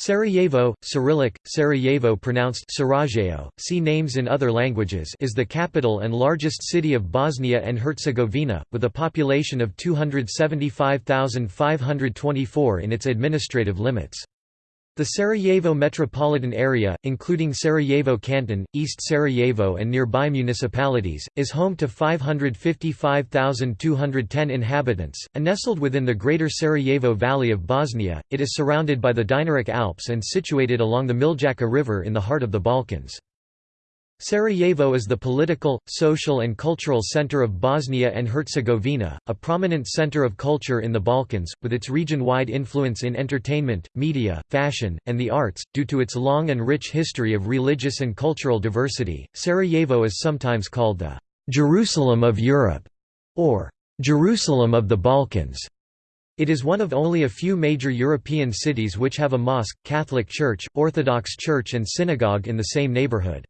Sarajevo, Cyrillic, Sarajevo pronounced Sarajevo, see names in other languages is the capital and largest city of Bosnia and Herzegovina, with a population of 275,524 in its administrative limits. The Sarajevo metropolitan area, including Sarajevo Canton, East Sarajevo and nearby municipalities, is home to 555,210 inhabitants. And nestled within the Greater Sarajevo Valley of Bosnia, it is surrounded by the Dinaric Alps and situated along the Miljacka River in the heart of the Balkans. Sarajevo is the political, social and cultural center of Bosnia and Herzegovina, a prominent center of culture in the Balkans, with its region-wide influence in entertainment, media, fashion, and the arts. Due to its long and rich history of religious and cultural diversity, Sarajevo is sometimes called the Jerusalem of Europe or Jerusalem of the Balkans. It is one of only a few major European cities which have a mosque, Catholic Church, Orthodox Church and synagogue in the same neighborhood.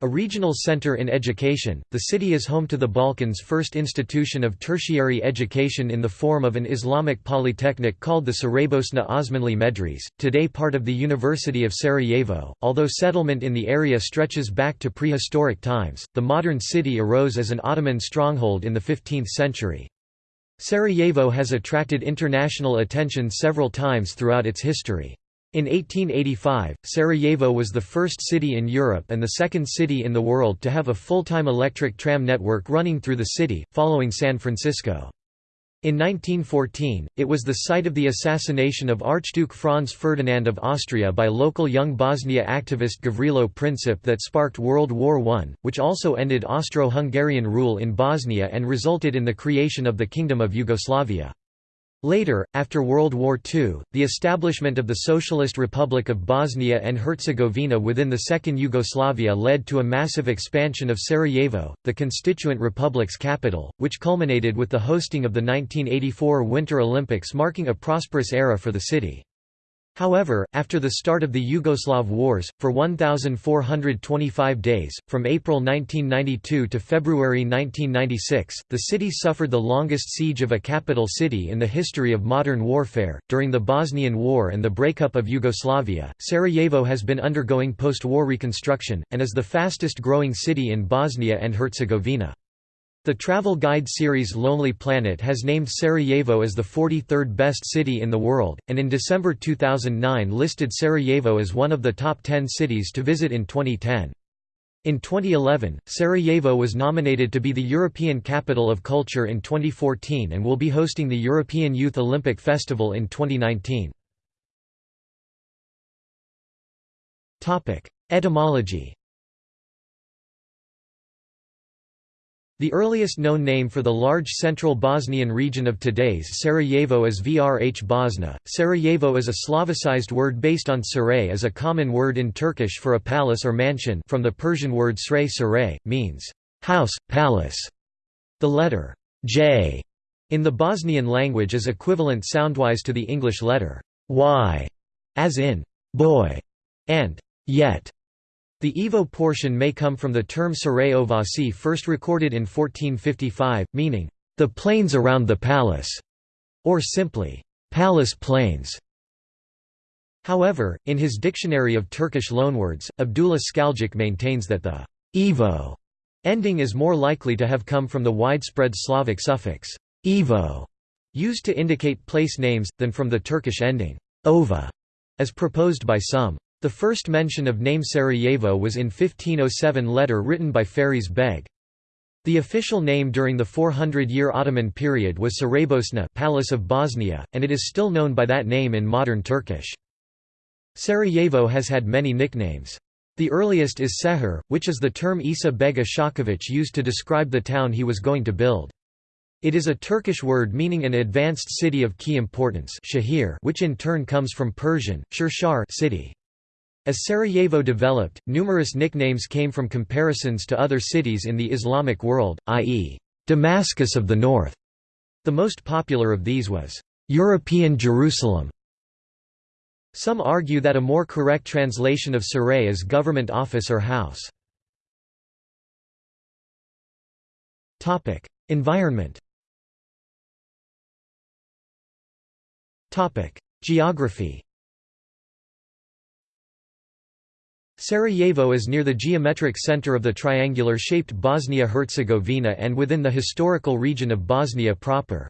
A regional center in education, the city is home to the Balkans' first institution of tertiary education in the form of an Islamic polytechnic called the Saraybosna Osmanli Medres, today part of the University of Sarajevo. Although settlement in the area stretches back to prehistoric times, the modern city arose as an Ottoman stronghold in the 15th century. Sarajevo has attracted international attention several times throughout its history. In 1885, Sarajevo was the first city in Europe and the second city in the world to have a full-time electric tram network running through the city, following San Francisco. In 1914, it was the site of the assassination of Archduke Franz Ferdinand of Austria by local young Bosnia activist Gavrilo Princip that sparked World War I, which also ended Austro-Hungarian rule in Bosnia and resulted in the creation of the Kingdom of Yugoslavia. Later, after World War II, the establishment of the Socialist Republic of Bosnia and Herzegovina within the Second Yugoslavia led to a massive expansion of Sarajevo, the constituent republic's capital, which culminated with the hosting of the 1984 Winter Olympics marking a prosperous era for the city. However, after the start of the Yugoslav Wars, for 1,425 days, from April 1992 to February 1996, the city suffered the longest siege of a capital city in the history of modern warfare. During the Bosnian War and the breakup of Yugoslavia, Sarajevo has been undergoing post war reconstruction, and is the fastest growing city in Bosnia and Herzegovina. The travel guide series Lonely Planet has named Sarajevo as the 43rd best city in the world, and in December 2009 listed Sarajevo as one of the top 10 cities to visit in 2010. In 2011, Sarajevo was nominated to be the European Capital of Culture in 2014 and will be hosting the European Youth Olympic Festival in 2019. Etymology The earliest known name for the large central Bosnian region of today's Sarajevo is Vrh Bosna. Sarajevo is a Slavicized word based on saray as a common word in Turkish for a palace or mansion from the Persian word sray saray, means house, palace. The letter J in the Bosnian language is equivalent soundwise to the English letter Y, as in boy and yet. The Evo portion may come from the term Saray first recorded in 1455, meaning, the plains around the palace, or simply, palace plains. However, in his Dictionary of Turkish loanwords, Abdullah Skaljic maintains that the Evo ending is more likely to have come from the widespread Slavic suffix Evo, used to indicate place names, than from the Turkish ending ova, as proposed by some. The first mention of name Sarajevo was in 1507 letter written by Faris Beg. The official name during the 400-year Ottoman period was Saraybosna Palace of Bosnia, and it is still known by that name in modern Turkish. Sarajevo has had many nicknames. The earliest is Sehir, which is the term Isa Beg Isakovic used to describe the town he was going to build. It is a Turkish word meaning an advanced city of key importance shahir, which in turn comes from Persian, shirshar city. As Sarajevo developed, numerous nicknames came from comparisons to other cities in the Islamic world, i.e., Damascus of the North. The most popular of these was, European Jerusalem. Some argue that a more correct translation of Saray is government office or house. Environment Geography Sarajevo is near the geometric center of the triangular-shaped Bosnia-Herzegovina and within the historical region of Bosnia proper.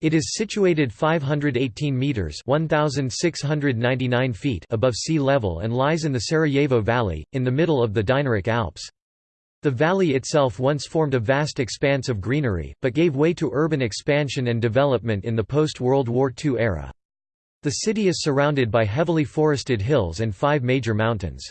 It is situated 518 meters (1699 feet) above sea level and lies in the Sarajevo Valley in the middle of the Dinaric Alps. The valley itself once formed a vast expanse of greenery, but gave way to urban expansion and development in the post-World War II era. The city is surrounded by heavily forested hills and five major mountains.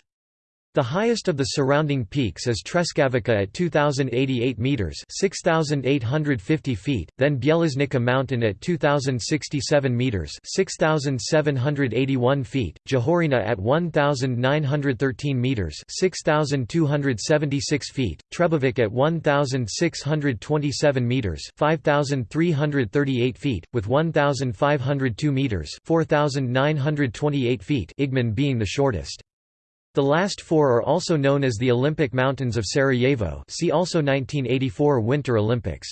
The highest of the surrounding peaks is Treskavica at 2,088 metres 6,850 feet, then Bjelasnica mountain at 2,067 metres 6,781 feet, Jahorina at 1,913 metres 6,276 feet, Trebevic at 1,627 metres 5,338 feet, with 1,502 metres 4,928 feet Igman being the shortest. The last four are also known as the Olympic Mountains of Sarajevo see also 1984 Winter Olympics.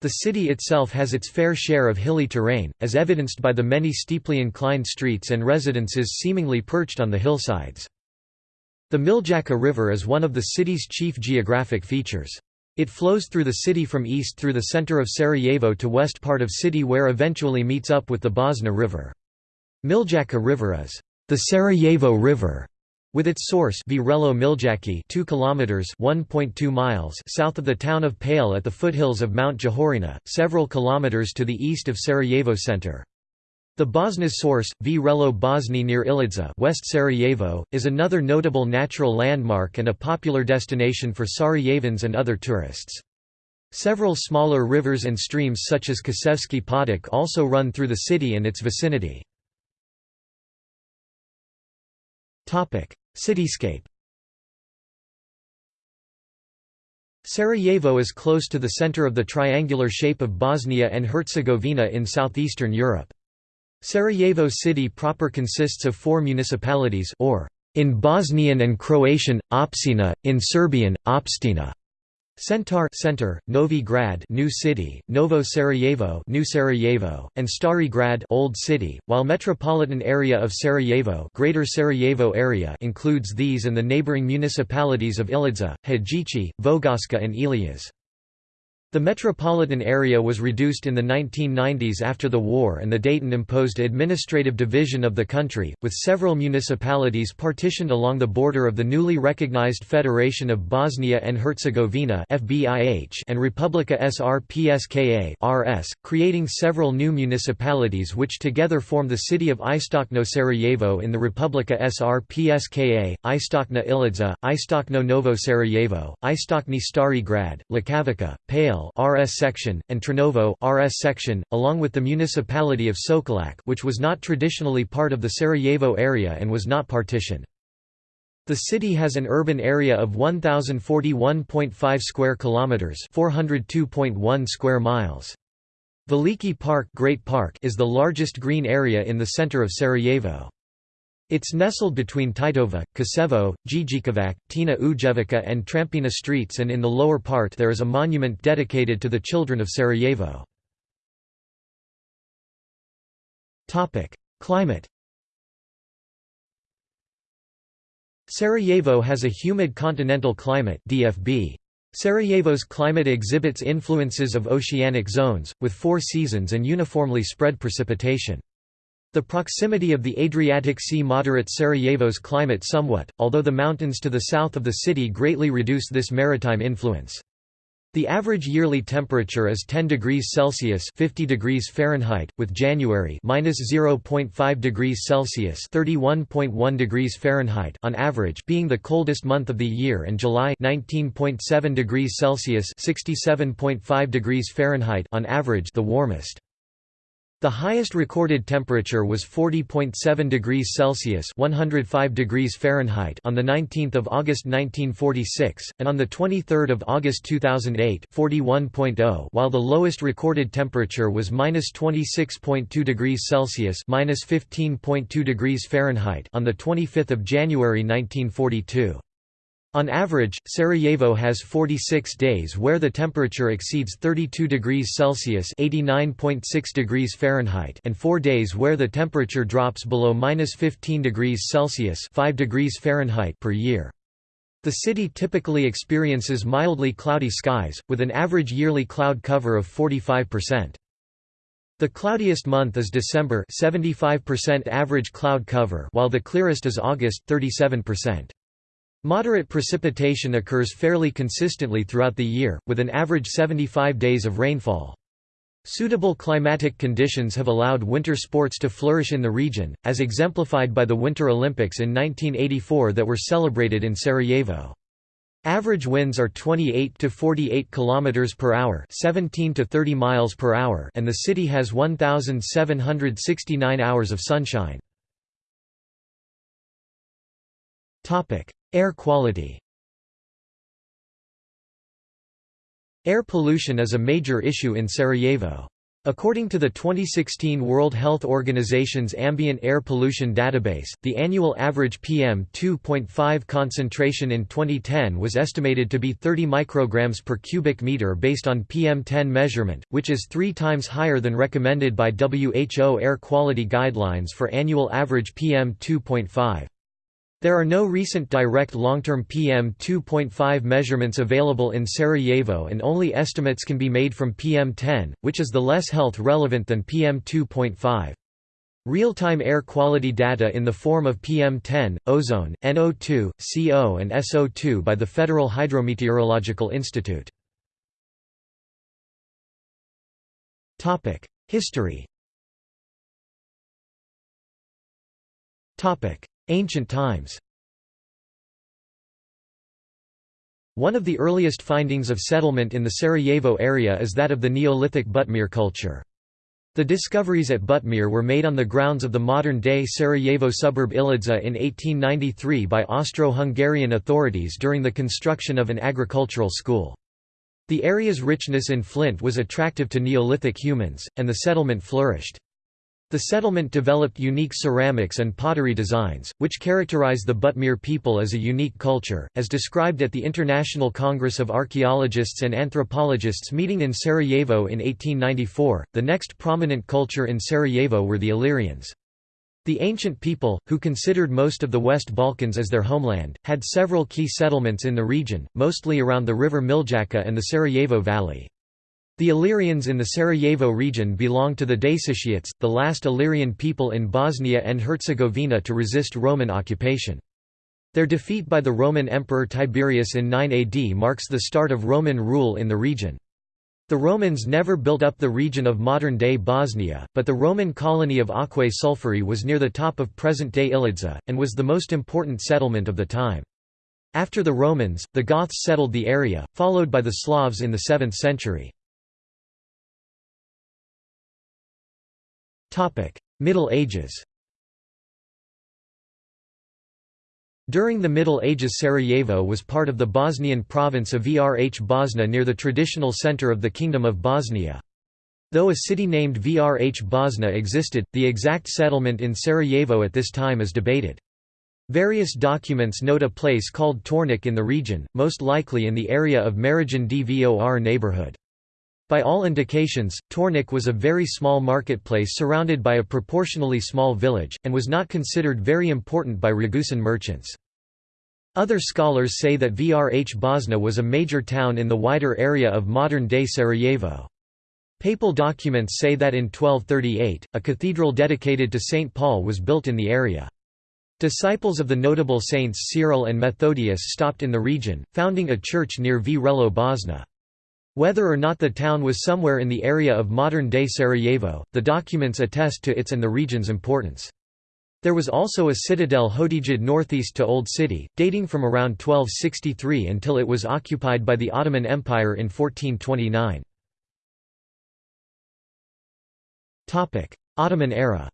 The city itself has its fair share of hilly terrain, as evidenced by the many steeply inclined streets and residences seemingly perched on the hillsides. The Miljacka River is one of the city's chief geographic features. It flows through the city from east through the center of Sarajevo to west part of city where eventually meets up with the Bosna River. Miljacka River is the Sarajevo River with its source Vrelo Miljacki 2 kilometers 1.2 miles south of the town of Pale at the foothills of Mount Jahorina, several kilometers to the east of Sarajevo center. The Bosna source, Vrelo Bosni near Ilidza West Sarajevo, is another notable natural landmark and a popular destination for Sarajevans and other tourists. Several smaller rivers and streams such as Kosevski Potok also run through the city and its vicinity. Cityscape Sarajevo is close to the center of the triangular shape of Bosnia and Herzegovina in southeastern Europe. Sarajevo city proper consists of four municipalities or in Bosnian and Croatian, Općina, in Serbian, Opština. Centar Center, Novi Grad New City, Novo Sarajevo New Sarajevo, and Stari Grad Old City, while metropolitan area of Sarajevo Greater Sarajevo area includes these and the neighboring municipalities of Ilidza, Hadjici, Vogoska and Ilijas. The metropolitan area was reduced in the 1990s after the war and the Dayton imposed administrative division of the country, with several municipalities partitioned along the border of the newly recognized Federation of Bosnia and Herzegovina and Republika Srpska (RS), creating several new municipalities which together form the city of Istokno Sarajevo in the Republika Srpska, Istokna Ilidza, Istokno Novo Sarajevo, Istokni Stari Grad, Lukavica, Pale RS section, and Trnovo RS section, along with the municipality of Sokolac which was not traditionally part of the Sarajevo area and was not partitioned. The city has an urban area of 1041.5 square kilometers, 402.1 square miles. Veliki Park, Great Park is the largest green area in the center of Sarajevo. It's nestled between Titova, Kosevo, Dzidzikovac, Tina Ujevica and Trampina streets and in the lower part there is a monument dedicated to the children of Sarajevo. Climate Sarajevo has a humid continental climate DFB. Sarajevo's climate exhibits influences of oceanic zones, with four seasons and uniformly spread precipitation. The proximity of the Adriatic Sea moderates Sarajevo's climate somewhat, although the mountains to the south of the city greatly reduce this maritime influence. The average yearly temperature is 10 degrees Celsius (50 degrees Fahrenheit), with January -0.5 degrees Celsius (31.1 degrees Fahrenheit) on average being the coldest month of the year, and July 19.7 degrees Celsius (67.5 degrees Fahrenheit) on average the warmest. The highest recorded temperature was 40.7 degrees Celsius (105 degrees Fahrenheit) on the 19th of August 1946, and on the 23rd of August 2008, 41.0, while the lowest recorded temperature was -26.2 degrees Celsius (-15.2 degrees Fahrenheit) on the 25th of January 1942. On average, Sarajevo has 46 days where the temperature exceeds 32 degrees Celsius (89.6 degrees Fahrenheit) and 4 days where the temperature drops below -15 degrees Celsius (5 degrees Fahrenheit) per year. The city typically experiences mildly cloudy skies, with an average yearly cloud cover of 45%. The cloudiest month is December 75% average cloud cover while the clearest is August 37%. Moderate precipitation occurs fairly consistently throughout the year, with an average 75 days of rainfall. Suitable climatic conditions have allowed winter sports to flourish in the region, as exemplified by the Winter Olympics in 1984 that were celebrated in Sarajevo. Average winds are 28 to 48 kilometers per hour, 17 to 30 miles per hour, and the city has 1769 hours of sunshine. Topic: Air quality Air pollution is a major issue in Sarajevo. According to the 2016 World Health Organization's Ambient Air Pollution Database, the annual average PM2.5 concentration in 2010 was estimated to be 30 micrograms per cubic meter based on PM10 measurement, which is three times higher than recommended by WHO air quality guidelines for annual average PM2.5. There are no recent direct long-term PM2.5 measurements available in Sarajevo and only estimates can be made from PM10, which is the less health relevant than PM2.5. Real-time air quality data in the form of PM10, ozone, NO2, CO and SO2 by the Federal Hydrometeorological Institute. History Ancient times One of the earliest findings of settlement in the Sarajevo area is that of the Neolithic Butmir culture. The discoveries at Butmir were made on the grounds of the modern-day Sarajevo suburb Ilidza in 1893 by Austro-Hungarian authorities during the construction of an agricultural school. The area's richness in flint was attractive to Neolithic humans, and the settlement flourished. The settlement developed unique ceramics and pottery designs, which characterize the Butmir people as a unique culture, as described at the International Congress of Archaeologists and Anthropologists meeting in Sarajevo in 1894. The next prominent culture in Sarajevo were the Illyrians. The ancient people, who considered most of the West Balkans as their homeland, had several key settlements in the region, mostly around the river Miljacka and the Sarajevo Valley. The Illyrians in the Sarajevo region belong to the Daesitiates, the last Illyrian people in Bosnia and Herzegovina to resist Roman occupation. Their defeat by the Roman Emperor Tiberius in 9 AD marks the start of Roman rule in the region. The Romans never built up the region of modern-day Bosnia, but the Roman colony of Aquae Sulphuri was near the top of present-day Ilidza, and was the most important settlement of the time. After the Romans, the Goths settled the area, followed by the Slavs in the 7th century. Middle Ages During the Middle Ages Sarajevo was part of the Bosnian province of Vrh Bosna near the traditional centre of the Kingdom of Bosnia. Though a city named Vrh Bosna existed, the exact settlement in Sarajevo at this time is debated. Various documents note a place called Tornik in the region, most likely in the area of Marijan Dvor neighborhood. By all indications, Tornik was a very small marketplace surrounded by a proportionally small village, and was not considered very important by Ragusan merchants. Other scholars say that Vrh Bosna was a major town in the wider area of modern-day Sarajevo. Papal documents say that in 1238, a cathedral dedicated to St. Paul was built in the area. Disciples of the notable saints Cyril and Methodius stopped in the region, founding a church near Vrelo Bosna. Whether or not the town was somewhere in the area of modern-day Sarajevo, the documents attest to its and the region's importance. There was also a citadel Hodidjed northeast to Old City, dating from around 1263 until it was occupied by the Ottoman Empire in 1429. Ottoman era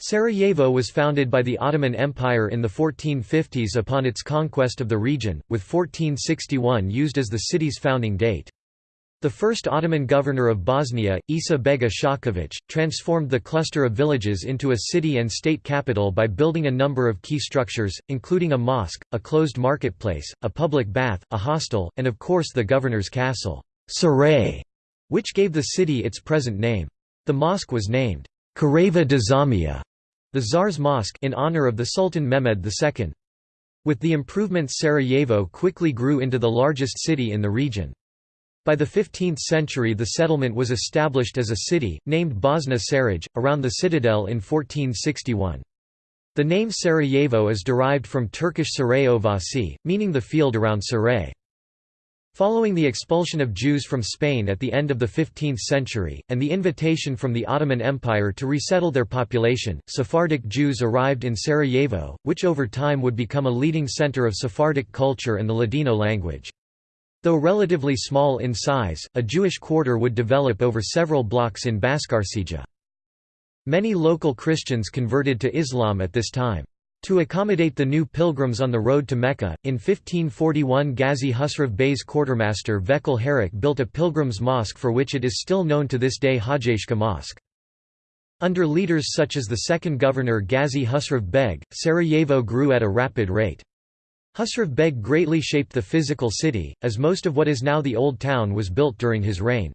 Sarajevo was founded by the Ottoman Empire in the 1450s upon its conquest of the region, with 1461 used as the city's founding date. The first Ottoman governor of Bosnia, Isa Beg Isakovic, transformed the cluster of villages into a city and state capital by building a number of key structures, including a mosque, a closed marketplace, a public bath, a hostel, and of course the governor's castle, Saray, which gave the city its present name. The mosque was named Careva Dzamija, the Tsar's mosque in honor of the Sultan Mehmed II. With the improvements Sarajevo quickly grew into the largest city in the region. By the 15th century the settlement was established as a city, named Bosna Saraj, around the citadel in 1461. The name Sarajevo is derived from Turkish Sarayovasi, meaning the field around Saray. Following the expulsion of Jews from Spain at the end of the 15th century, and the invitation from the Ottoman Empire to resettle their population, Sephardic Jews arrived in Sarajevo, which over time would become a leading center of Sephardic culture and the Ladino language. Though relatively small in size, a Jewish quarter would develop over several blocks in Baskarsija. Many local Christians converted to Islam at this time. To accommodate the new pilgrims on the road to Mecca, in 1541 Ghazi Husrev Bey's quartermaster Vekel Harik built a pilgrims' mosque for which it is still known to this day Hajjashka Mosque. Under leaders such as the second governor Ghazi Husrev Beg, Sarajevo grew at a rapid rate. Husrev Beg greatly shaped the physical city, as most of what is now the Old Town was built during his reign.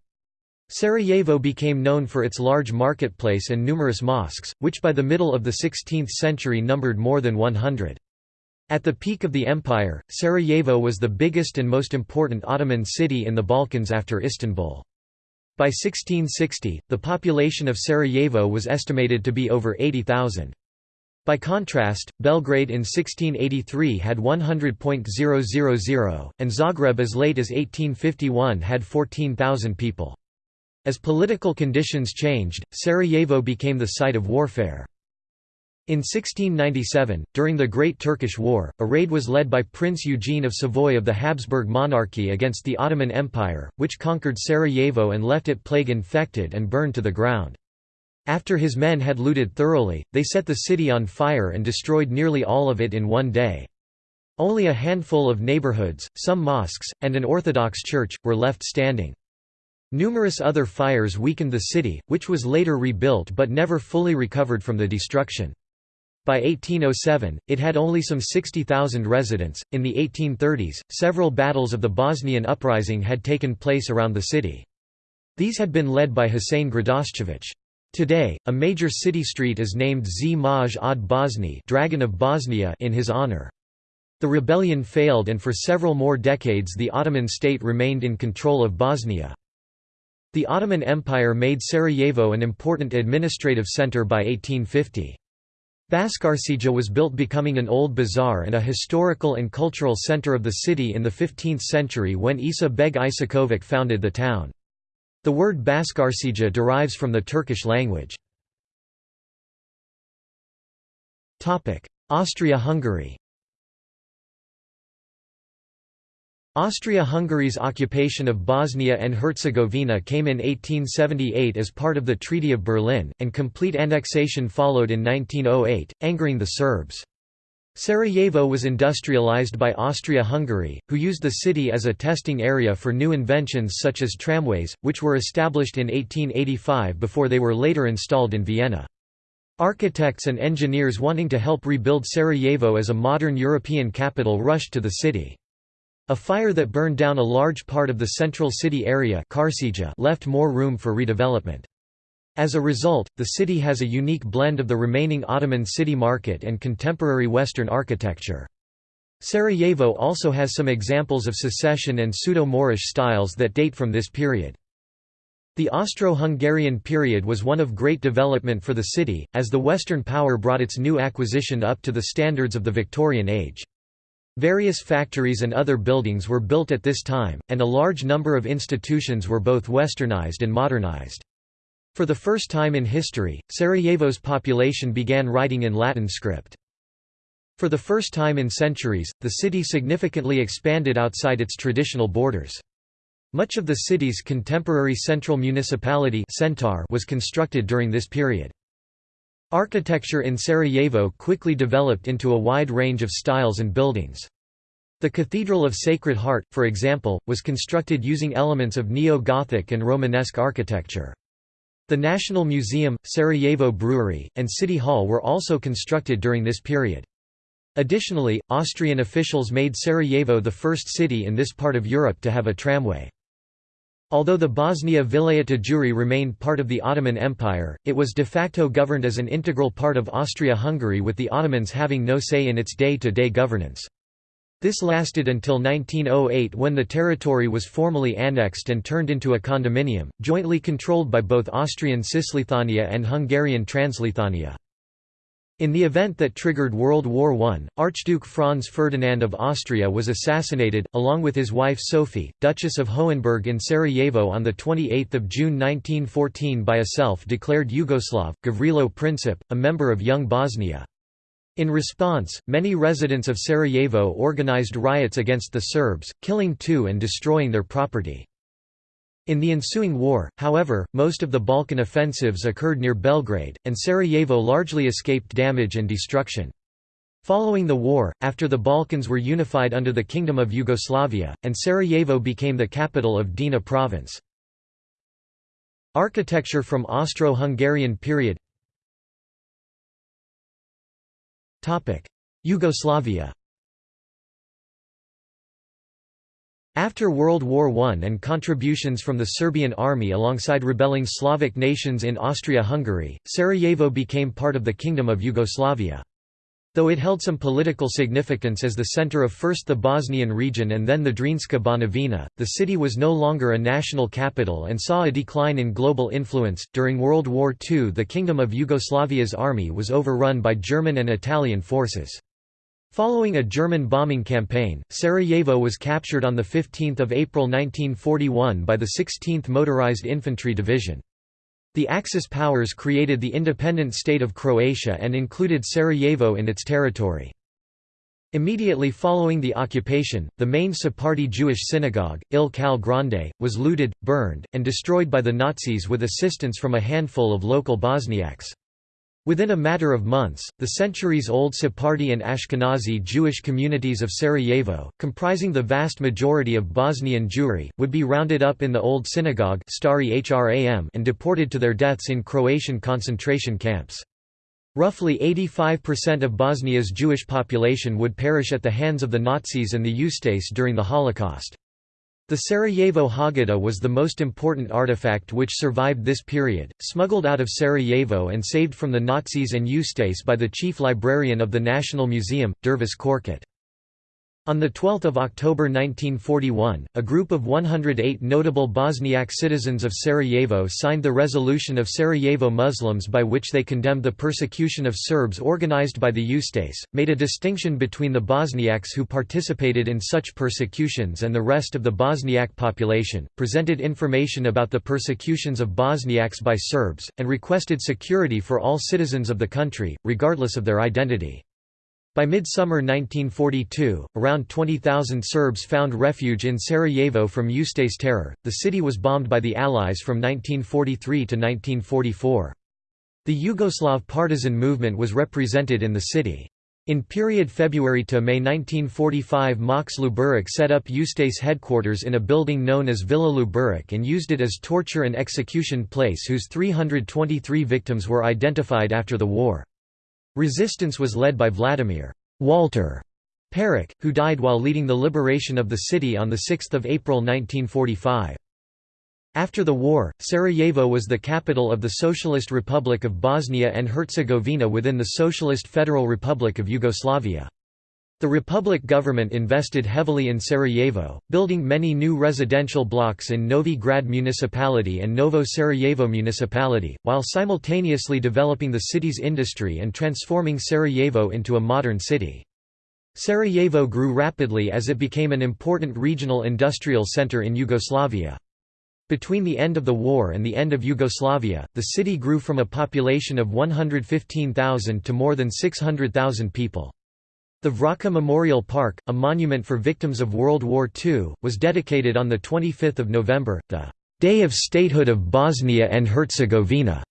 Sarajevo became known for its large marketplace and numerous mosques, which by the middle of the 16th century numbered more than 100. At the peak of the empire, Sarajevo was the biggest and most important Ottoman city in the Balkans after Istanbul. By 1660, the population of Sarajevo was estimated to be over 80,000. By contrast, Belgrade in 1683 had 100.000, and Zagreb as late as 1851 had 14,000 people. As political conditions changed, Sarajevo became the site of warfare. In 1697, during the Great Turkish War, a raid was led by Prince Eugene of Savoy of the Habsburg monarchy against the Ottoman Empire, which conquered Sarajevo and left it plague-infected and burned to the ground. After his men had looted thoroughly, they set the city on fire and destroyed nearly all of it in one day. Only a handful of neighborhoods, some mosques, and an Orthodox church, were left standing. Numerous other fires weakened the city, which was later rebuilt but never fully recovered from the destruction. By 1807, it had only some 60,000 residents. In the 1830s, several battles of the Bosnian uprising had taken place around the city. These had been led by Husein Gradaščević. Today, a major city street is named Zmaj od Bosni Dragon of Bosnia in his honor. The rebellion failed and for several more decades the Ottoman state remained in control of Bosnia. The Ottoman Empire made Sarajevo an important administrative center by 1850. Baskarsija was built becoming an old bazaar and a historical and cultural center of the city in the 15th century when Isa Beg Isakovic founded the town. The word Baskarsija derives from the Turkish language. Austria-Hungary Austria-Hungary's occupation of Bosnia and Herzegovina came in 1878 as part of the Treaty of Berlin, and complete annexation followed in 1908, angering the Serbs. Sarajevo was industrialized by Austria-Hungary, who used the city as a testing area for new inventions such as tramways, which were established in 1885 before they were later installed in Vienna. Architects and engineers wanting to help rebuild Sarajevo as a modern European capital rushed to the city. A fire that burned down a large part of the central city area left more room for redevelopment. As a result, the city has a unique blend of the remaining Ottoman city market and contemporary Western architecture. Sarajevo also has some examples of secession and pseudo-Moorish styles that date from this period. The Austro-Hungarian period was one of great development for the city, as the Western power brought its new acquisition up to the standards of the Victorian age. Various factories and other buildings were built at this time, and a large number of institutions were both westernized and modernized. For the first time in history, Sarajevo's population began writing in Latin script. For the first time in centuries, the city significantly expanded outside its traditional borders. Much of the city's contemporary central municipality was constructed during this period. Architecture in Sarajevo quickly developed into a wide range of styles and buildings. The Cathedral of Sacred Heart, for example, was constructed using elements of Neo-Gothic and Romanesque architecture. The National Museum, Sarajevo Brewery, and City Hall were also constructed during this period. Additionally, Austrian officials made Sarajevo the first city in this part of Europe to have a tramway. Although the Bosnia Vilayet Juri remained part of the Ottoman Empire, it was de facto governed as an integral part of Austria-Hungary with the Ottomans having no say in its day-to-day -day governance. This lasted until 1908 when the territory was formally annexed and turned into a condominium, jointly controlled by both Austrian Cisleithania and Hungarian Transleithania. In the event that triggered World War I, Archduke Franz Ferdinand of Austria was assassinated, along with his wife Sophie, Duchess of Hohenberg in Sarajevo on 28 June 1914 by a self-declared Yugoslav, Gavrilo Princip, a member of Young Bosnia. In response, many residents of Sarajevo organized riots against the Serbs, killing two and destroying their property. In the ensuing war, however, most of the Balkan offensives occurred near Belgrade, and Sarajevo largely escaped damage and destruction. Following the war, after the Balkans were unified under the Kingdom of Yugoslavia, and Sarajevo became the capital of Drina province. Architecture from Austro-Hungarian period Yugoslavia After World War I and contributions from the Serbian army alongside rebelling Slavic nations in Austria-Hungary, Sarajevo became part of the Kingdom of Yugoslavia. Though it held some political significance as the center of first the Bosnian region and then the Drinska Banovina, the city was no longer a national capital and saw a decline in global influence. During World War II, the Kingdom of Yugoslavia's army was overrun by German and Italian forces. Following a German bombing campaign, Sarajevo was captured on 15 April 1941 by the 16th Motorized Infantry Division. The Axis powers created the independent state of Croatia and included Sarajevo in its territory. Immediately following the occupation, the main Sephardi Jewish synagogue, Il Kal Grande, was looted, burned, and destroyed by the Nazis with assistance from a handful of local Bosniaks. Within a matter of months, the centuries-old Sephardi and Ashkenazi Jewish communities of Sarajevo, comprising the vast majority of Bosnian Jewry, would be rounded up in the old synagogue and deported to their deaths in Croatian concentration camps. Roughly 85% of Bosnia's Jewish population would perish at the hands of the Nazis and the Ustase during the Holocaust. The Sarajevo Haggadah was the most important artifact which survived this period, smuggled out of Sarajevo and saved from the Nazis and Ustase by the chief librarian of the National Museum, Dervis Korkut. On 12 October 1941, a group of 108 notable Bosniak citizens of Sarajevo signed the Resolution of Sarajevo Muslims by which they condemned the persecution of Serbs organized by the Ustase, made a distinction between the Bosniaks who participated in such persecutions and the rest of the Bosniak population, presented information about the persecutions of Bosniaks by Serbs, and requested security for all citizens of the country, regardless of their identity. By midsummer 1942, around 20,000 Serbs found refuge in Sarajevo from Ustase terror. The city was bombed by the Allies from 1943 to 1944. The Yugoslav partisan movement was represented in the city. In period February to May 1945 Max Luburic set up Ustase headquarters in a building known as Villa Luburic and used it as torture and execution place whose 323 victims were identified after the war. Resistance was led by Vladimir Walter Peric, who died while leading the liberation of the city on 6 April 1945. After the war, Sarajevo was the capital of the Socialist Republic of Bosnia and Herzegovina within the Socialist Federal Republic of Yugoslavia. The Republic government invested heavily in Sarajevo, building many new residential blocks in Novi Grad municipality and Novo Sarajevo municipality, while simultaneously developing the city's industry and transforming Sarajevo into a modern city. Sarajevo grew rapidly as it became an important regional industrial center in Yugoslavia. Between the end of the war and the end of Yugoslavia, the city grew from a population of 115,000 to more than 600,000 people. The Vraca Memorial Park, a monument for victims of World War II, was dedicated on 25 November, the "'Day of Statehood of Bosnia and Herzegovina'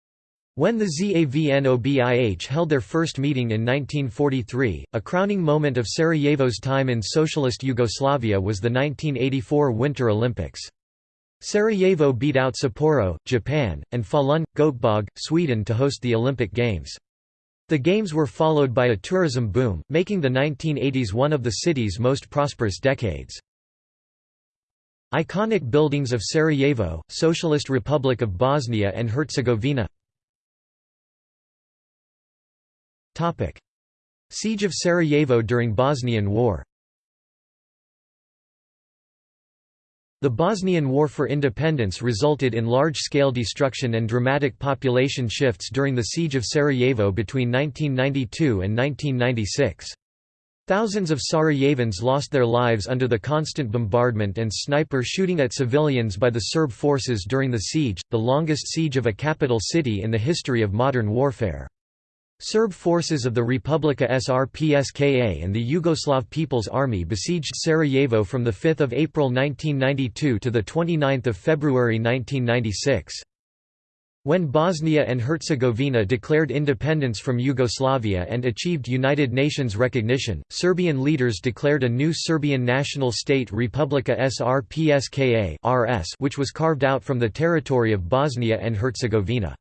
When the ZAVNOBIH held their first meeting in 1943, a crowning moment of Sarajevo's time in socialist Yugoslavia was the 1984 Winter Olympics. Sarajevo beat out Sapporo, Japan, and Falun, Göteborg, Sweden to host the Olympic Games. The Games were followed by a tourism boom, making the 1980s one of the city's most prosperous decades. Iconic buildings of Sarajevo, Socialist Republic of Bosnia and Herzegovina. Siege of Sarajevo during Bosnian War The Bosnian War for Independence resulted in large-scale destruction and dramatic population shifts during the Siege of Sarajevo between 1992 and 1996. Thousands of Sarajevans lost their lives under the constant bombardment and sniper shooting at civilians by the Serb forces during the siege, the longest siege of a capital city in the history of modern warfare. Serb forces of the Republika Srpska and the Yugoslav People's Army besieged Sarajevo from 5 April 1992 to 29 February 1996. When Bosnia and Herzegovina declared independence from Yugoslavia and achieved United Nations recognition, Serbian leaders declared a new Serbian national state Republika Srpska which was carved out from the territory of Bosnia and Herzegovina.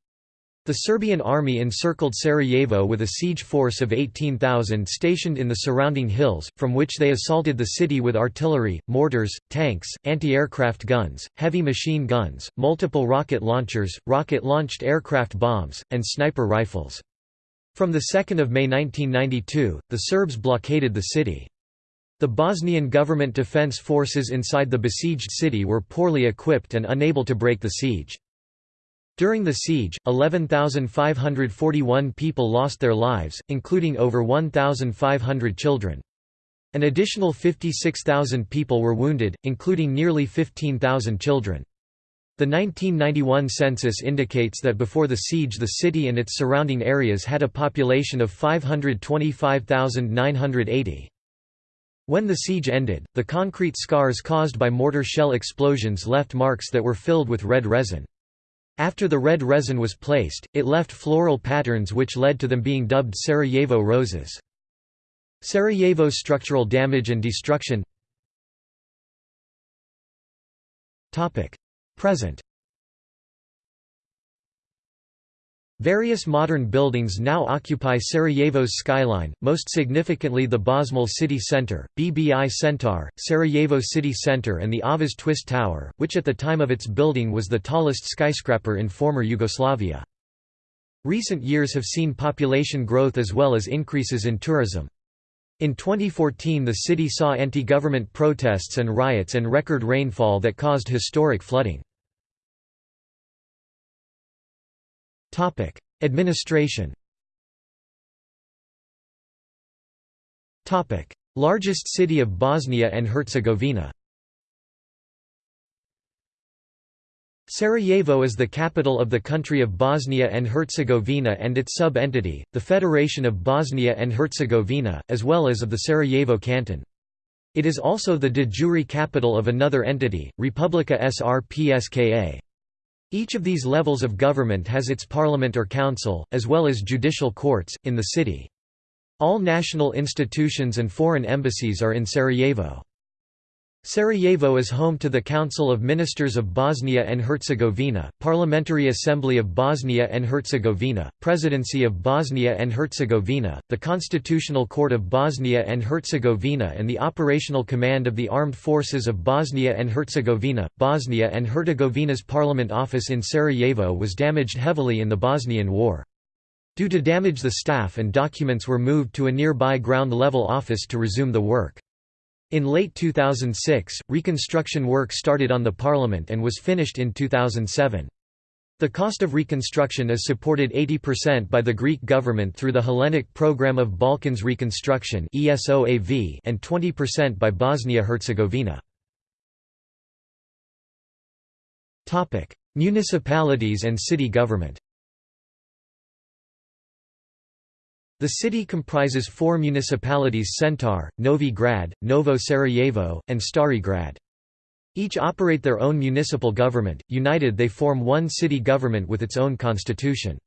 The Serbian army encircled Sarajevo with a siege force of 18,000 stationed in the surrounding hills, from which they assaulted the city with artillery, mortars, tanks, anti-aircraft guns, heavy machine guns, multiple rocket launchers, rocket-launched aircraft bombs, and sniper rifles. From 2 May 1992, the Serbs blockaded the city. The Bosnian government defense forces inside the besieged city were poorly equipped and unable to break the siege. During the siege, 11,541 people lost their lives, including over 1,500 children. An additional 56,000 people were wounded, including nearly 15,000 children. The 1991 census indicates that before the siege the city and its surrounding areas had a population of 525,980. When the siege ended, the concrete scars caused by mortar shell explosions left marks that were filled with red resin. After the red resin was placed, it left floral patterns which led to them being dubbed Sarajevo roses. Sarajevo's structural damage and destruction. Present Various modern buildings now occupy Sarajevo's skyline, most significantly the Bosmal City Centre, BBI Centar, Sarajevo City Centre and the Avaz Twist Tower, which at the time of its building was the tallest skyscraper in former Yugoslavia. Recent years have seen population growth as well as increases in tourism. In 2014 the city saw anti-government protests and riots and record rainfall that caused historic flooding. Topic: Administration. Topic: Largest city of Bosnia and Herzegovina. Sarajevo is the capital of the country of Bosnia and Herzegovina and its sub-entity, the Federation of Bosnia and Herzegovina, as well as of the Sarajevo Canton. It is also the de jure capital of another entity, Republika Srpska. Each of these levels of government has its parliament or council, as well as judicial courts, in the city. All national institutions and foreign embassies are in Sarajevo. Sarajevo is home to the Council of Ministers of Bosnia and Herzegovina, Parliamentary Assembly of Bosnia and Herzegovina, Presidency of Bosnia and Herzegovina, the Constitutional Court of Bosnia and Herzegovina and the Operational Command of the Armed Forces of Bosnia and Herzegovina. Bosnia and Herzegovina's parliament office in Sarajevo was damaged heavily in the Bosnian War. Due to damage the staff and documents were moved to a nearby ground-level office to resume the work. In late 2006, reconstruction work started on the parliament and was finished in 2007. The cost of reconstruction is supported 80% by the Greek government through the Hellenic Programme of Balkans Reconstruction and 20% by Bosnia-Herzegovina. Municipalities and city government The city comprises four municipalities Centar, Novi Grad, Novo Sarajevo, and Stari Grad. Each operate their own municipal government, united they form one city government with its own constitution.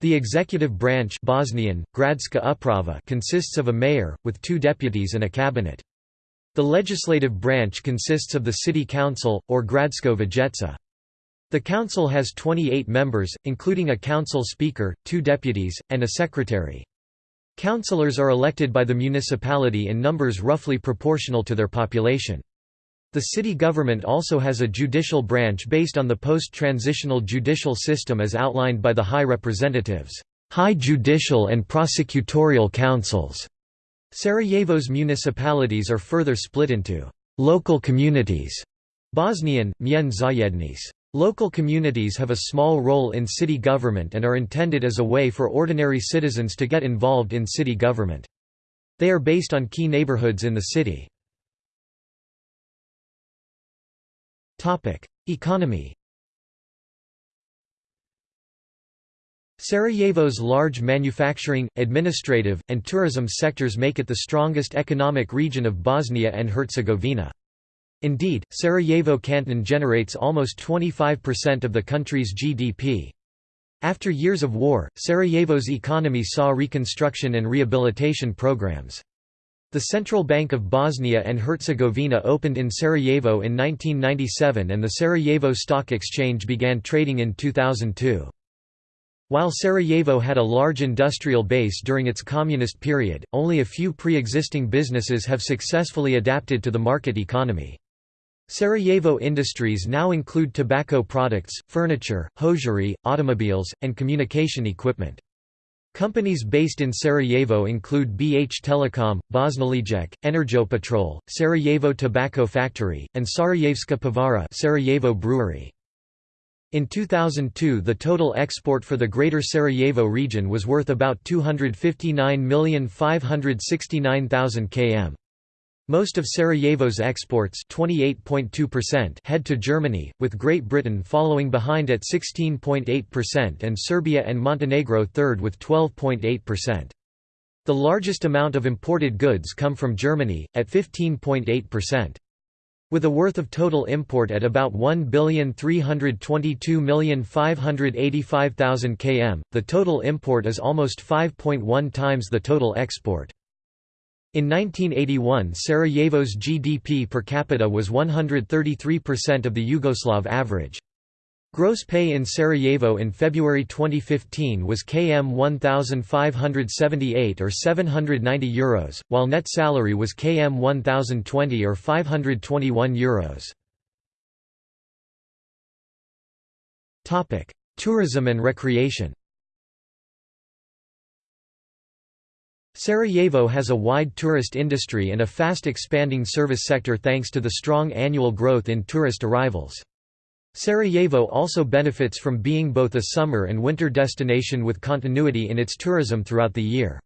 The executive branch Bosnian, Gradska Uprava consists of a mayor, with two deputies and a cabinet. The legislative branch consists of the city council, or Gradsko Vijeća. The council has 28 members, including a council speaker, two deputies, and a secretary. Councillors are elected by the municipality in numbers roughly proportional to their population. The city government also has a judicial branch based on the post-transitional judicial system as outlined by the High Representatives, High Judicial and Prosecutorial Councils. Sarajevo's municipalities are further split into local communities, Bosnian, Mjen Zajednice. Local communities have a small role in city government and are intended as a way for ordinary citizens to get involved in city government. They are based on key neighborhoods in the city. Economy Sarajevo's large manufacturing, administrative, and tourism sectors make it the strongest economic region of Bosnia and Herzegovina. Indeed, Sarajevo canton generates almost 25% of the country's GDP. After years of war, Sarajevo's economy saw reconstruction and rehabilitation programs. The Central Bank of Bosnia and Herzegovina opened in Sarajevo in 1997 and the Sarajevo Stock Exchange began trading in 2002. While Sarajevo had a large industrial base during its communist period, only a few pre-existing businesses have successfully adapted to the market economy. Sarajevo industries now include tobacco products, furniture, hosiery, automobiles, and communication equipment. Companies based in Sarajevo include BH Telecom, Bosnalijek, Energopetrol, Sarajevo Tobacco Factory, and Sarajevska Pivara Sarajevo Brewery. In 2002 the total export for the Greater Sarajevo region was worth about 259,569,000 km. Most of Sarajevo's exports head to Germany, with Great Britain following behind at 16.8% and Serbia and Montenegro third with 12.8%. The largest amount of imported goods come from Germany, at 15.8%. With a worth of total import at about 1,322,585,000 km, the total import is almost 5.1 times the total export. In 1981 Sarajevo's GDP per capita was 133% of the Yugoslav average. Gross pay in Sarajevo in February 2015 was km 1578 or 790 euros, while net salary was km 1020 or 521 euros. Topic: Tourism and recreation. Sarajevo has a wide tourist industry and a fast expanding service sector thanks to the strong annual growth in tourist arrivals. Sarajevo also benefits from being both a summer and winter destination with continuity in its tourism throughout the year.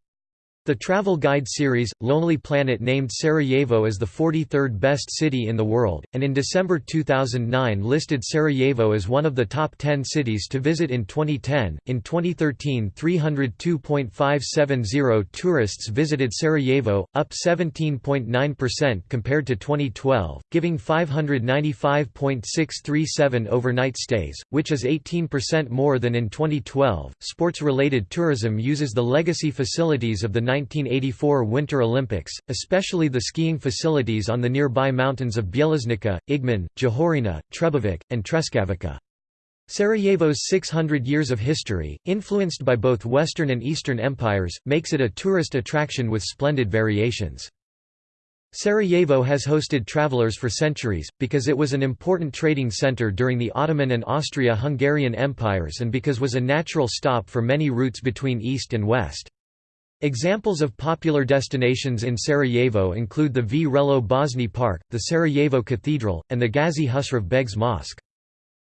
The travel guide series, Lonely Planet named Sarajevo as the 43rd best city in the world, and in December 2009 listed Sarajevo as one of the top 10 cities to visit in 2010. In 2013, 302.570 tourists visited Sarajevo, up 17.9% compared to 2012, giving 595.637 overnight stays, which is 18% more than in 2012. Sports related tourism uses the legacy facilities of the 1984 Winter Olympics, especially the skiing facilities on the nearby mountains of Bjelašnica, Igman, Jahorina, Trebević, and Treskavica. Sarajevo's 600 years of history, influenced by both Western and Eastern empires, makes it a tourist attraction with splendid variations. Sarajevo has hosted travelers for centuries, because it was an important trading center during the Ottoman and Austria-Hungarian empires and because was a natural stop for many routes between east and west. Examples of popular destinations in Sarajevo include the Vrelo Bosne Park, the Sarajevo Cathedral, and the Gazi Husrev Begs Mosque.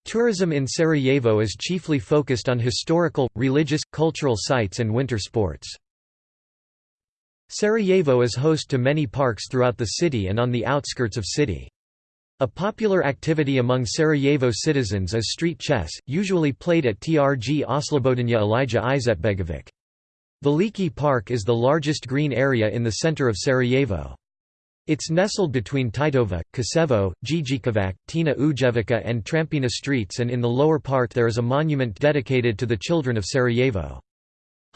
Tourism in Sarajevo is chiefly focused on historical, religious, cultural sites and winter sports. Sarajevo is host to many parks throughout the city and on the outskirts of city. A popular activity among Sarajevo citizens is street chess, usually played at Trg Oslobodanja Alija Izetbegovic. Veliki Park is the largest green area in the center of Sarajevo. It's nestled between Titova, Kosevo, Dzidzikovac, Tina Ujevica and Trampina streets and in the lower part there is a monument dedicated to the children of Sarajevo.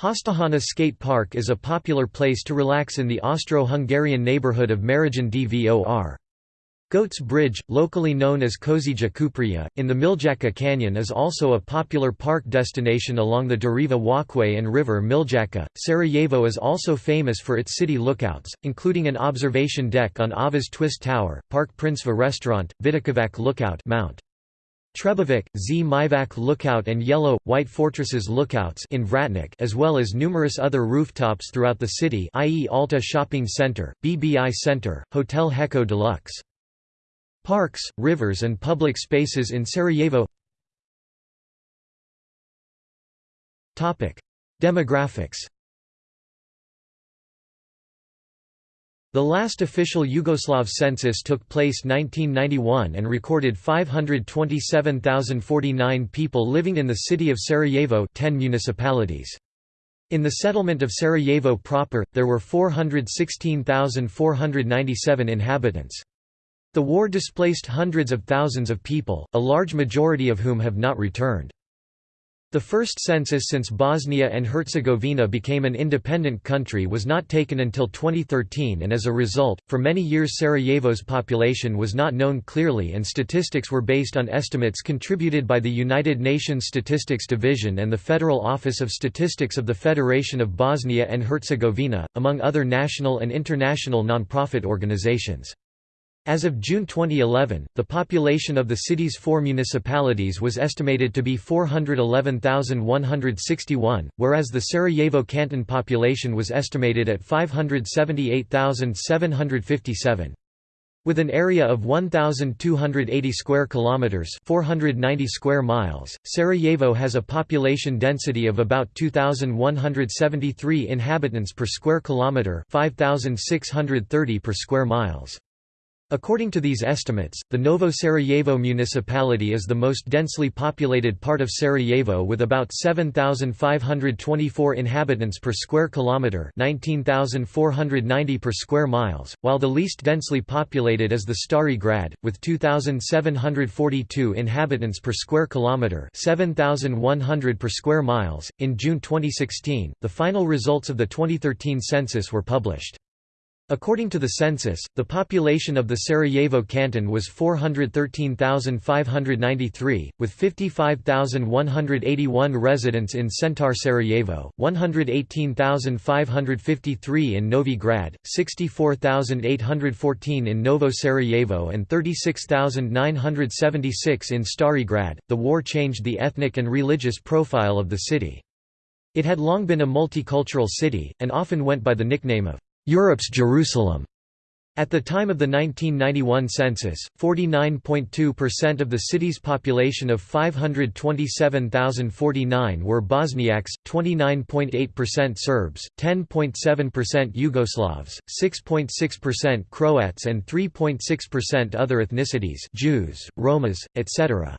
Hastahana Skate Park is a popular place to relax in the Austro-Hungarian neighborhood of Marijin Dvor. Goats Bridge, locally known as Kozija Cuprija, in the Miljacka Canyon is also a popular park destination along the Dariva Walkway and river Miljacka. Sarajevo is also famous for its city lookouts, including an observation deck on Avaz Twist Tower, Park Princeva restaurant, Vidikovac Lookout Mount. Trebevic, Z Lookout and Yellow, White Fortresses Lookouts in Vratnik as well as numerous other rooftops throughout the city i.e. Alta Shopping Center, BBI Center, Hotel Hecco Deluxe. Parks, rivers and public spaces in Sarajevo Demographics The last official Yugoslav census took place 1991 and recorded 527,049 people living in the city of Sarajevo 10 municipalities. In the settlement of Sarajevo proper, there were 416,497 inhabitants. The war displaced hundreds of thousands of people, a large majority of whom have not returned. The first census since Bosnia and Herzegovina became an independent country was not taken until 2013 and as a result, for many years Sarajevo's population was not known clearly and statistics were based on estimates contributed by the United Nations Statistics Division and the Federal Office of Statistics of the Federation of Bosnia and Herzegovina, among other national and international non-profit organizations. As of June 2011, the population of the city's four municipalities was estimated to be 411,161, whereas the Sarajevo canton population was estimated at 578,757. With an area of 1280 square kilometers, 490 square miles, Sarajevo has a population density of about 2173 inhabitants per square kilometer, 5630 per square miles. According to these estimates, the Novo Sarajevo municipality is the most densely populated part of Sarajevo with about 7,524 inhabitants per square kilometre 19,490 per square miles, while the least densely populated is the Stari Grad, with 2,742 inhabitants per square kilometre 7,100 per square miles. In June 2016, the final results of the 2013 census were published. According to the census, the population of the Sarajevo canton was 413,593, with 55,181 residents in Centar Sarajevo, 118,553 in Novi Grad, 64,814 in Novo Sarajevo, and 36,976 in Stari Grad. The war changed the ethnic and religious profile of the city. It had long been a multicultural city, and often went by the nickname of Europe's Jerusalem. At the time of the 1991 census, 49.2% of the city's population of 527,049 were Bosniaks, 29.8% Serbs, 10.7% Yugoslavs, 6.6% Croats and 3.6% other ethnicities Jews, Romas, etc.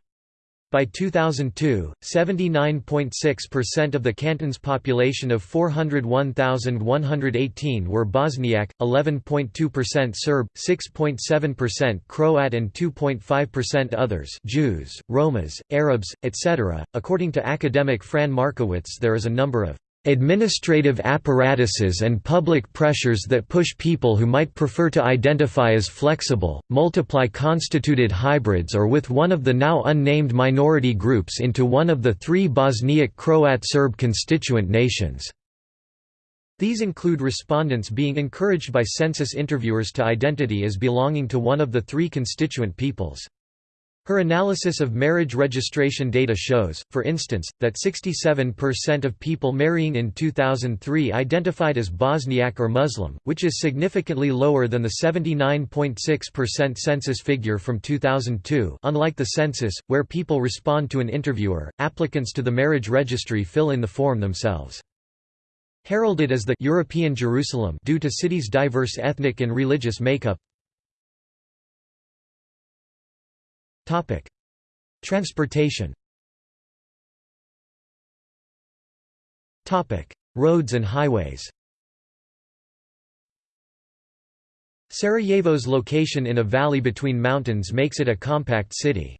By 2002, 79.6% of the canton's population of 401,118 were Bosniak, 11.2% Serb, 6.7% Croat and 2.5% others Jews, Romas, Arabs, etc. According to academic Fran Markowitz there is a number of administrative apparatuses and public pressures that push people who might prefer to identify as flexible, multiply constituted hybrids or with one of the now unnamed minority groups into one of the three Bosniak Croat Serb constituent nations. These include respondents being encouraged by census interviewers to identity as belonging to one of the three constituent peoples. Her analysis of marriage registration data shows, for instance, that 67% of people marrying in 2003 identified as Bosniak or Muslim, which is significantly lower than the 79.6% census figure from 2002 unlike the census, where people respond to an interviewer, applicants to the marriage registry fill in the form themselves. Heralded as the European Jerusalem due to city's diverse ethnic and religious makeup, Transportation Roads and highways Sarajevo's location in a valley between mountains makes it a compact city.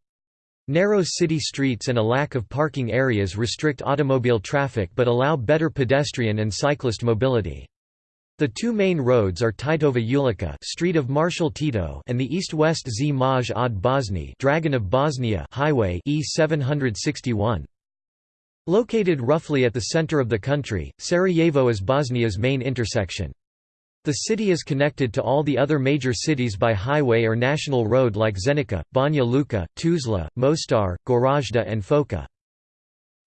Narrow city streets and a lack of parking areas restrict automobile traffic but allow better pedestrian and cyclist mobility. The two main roads are Titova Ulica Street of Marshal Tito and the east-west Zmaj od Bosni Dragon of Bosnia Highway E761. Located roughly at the center of the country, Sarajevo is Bosnia's main intersection. The city is connected to all the other major cities by highway or national road like Zenica, Banja Luka, Tuzla, Mostar, Gorazda and Foča.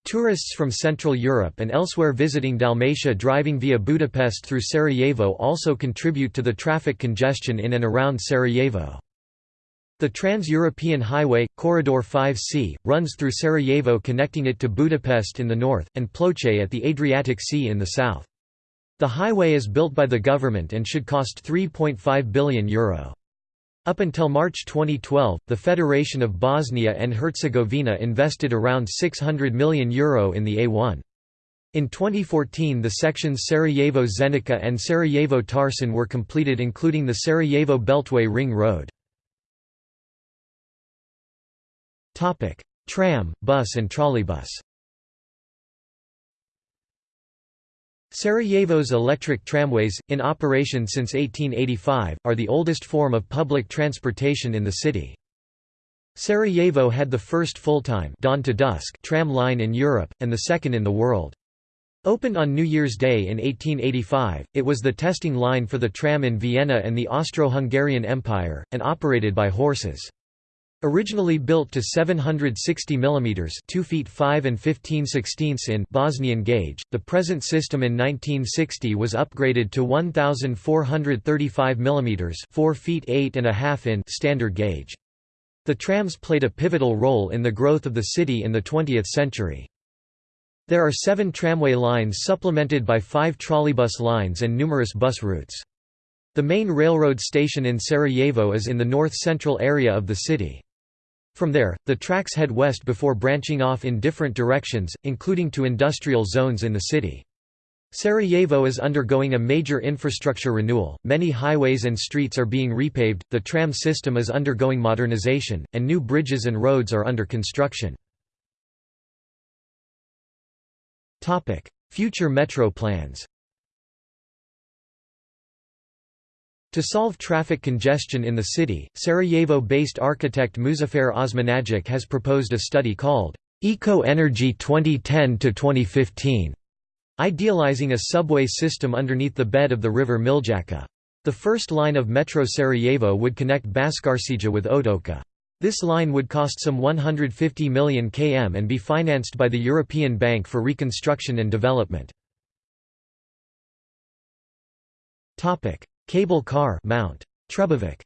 Tourists from Central Europe and elsewhere visiting Dalmatia driving via Budapest through Sarajevo also contribute to the traffic congestion in and around Sarajevo. The Trans-European Highway, Corridor 5C, runs through Sarajevo connecting it to Budapest in the north, and Ploče at the Adriatic Sea in the south. The highway is built by the government and should cost €3.5 billion. Euro. Up until March 2012, the Federation of Bosnia and Herzegovina invested around €600 million Euro in the A1. In 2014 the sections Sarajevo-Zenica and Sarajevo-Tarcin were completed including the Sarajevo Beltway Ring Road. Tram, bus and trolleybus Sarajevo's electric tramways, in operation since 1885, are the oldest form of public transportation in the city. Sarajevo had the first full-time tram line in Europe, and the second in the world. Opened on New Year's Day in 1885, it was the testing line for the tram in Vienna and the Austro-Hungarian Empire, and operated by horses. Originally built to 760 mm 2 feet 5 and 15 16 in Bosnian gauge, the present system in 1960 was upgraded to 1435 mm 4 feet 8 and a half in standard gauge. The trams played a pivotal role in the growth of the city in the 20th century. There are seven tramway lines supplemented by five trolleybus lines and numerous bus routes. The main railroad station in Sarajevo is in the north-central area of the city. From there, the tracks head west before branching off in different directions, including to industrial zones in the city. Sarajevo is undergoing a major infrastructure renewal, many highways and streets are being repaved, the tram system is undergoing modernization, and new bridges and roads are under construction. Future metro plans To solve traffic congestion in the city, Sarajevo-based architect Muzafer Osmanagic has proposed a study called Eco Energy 2010–2015, idealizing a subway system underneath the bed of the river Miljacka. The first line of Metro Sarajevo would connect Bascarsija with Otoka. This line would cost some 150 million km and be financed by the European Bank for Reconstruction and Development. Cable car Mount. Trebević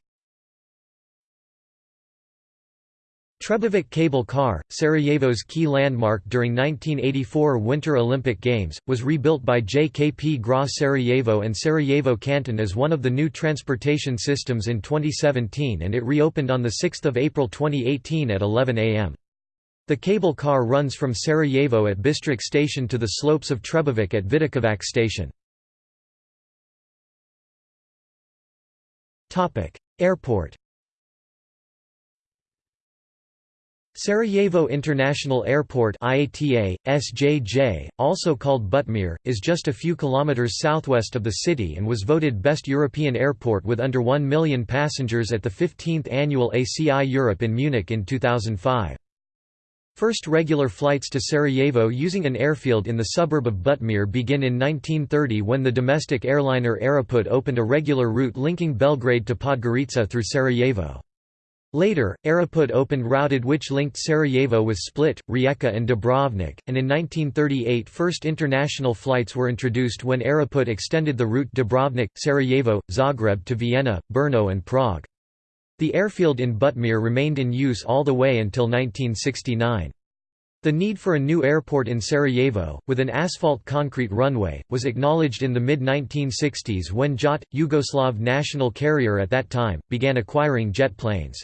Trebević Cable Car, Sarajevo's key landmark during 1984 Winter Olympic Games, was rebuilt by JKP GRA Sarajevo and Sarajevo Canton as one of the new transportation systems in 2017 and it reopened on 6 April 2018 at 11 am. The cable car runs from Sarajevo at Bistrik station to the slopes of Trebević at Vidikovac station. Airport Sarajevo International Airport IATA, SJJ, also called Butmir, is just a few kilometers southwest of the city and was voted Best European Airport with under 1 million passengers at the 15th annual ACI Europe in Munich in 2005. First regular flights to Sarajevo using an airfield in the suburb of Butmir begin in 1930 when the domestic airliner Aeroput opened a regular route linking Belgrade to Podgorica through Sarajevo. Later, Aeroput opened routed which linked Sarajevo with Split, Rijeka and Dubrovnik, and in 1938 first international flights were introduced when Aeroput extended the route Dubrovnik, Sarajevo, Zagreb to Vienna, Brno and Prague. The airfield in Butmir remained in use all the way until 1969. The need for a new airport in Sarajevo, with an asphalt concrete runway, was acknowledged in the mid-1960s when JAT, Yugoslav national carrier at that time, began acquiring jet planes.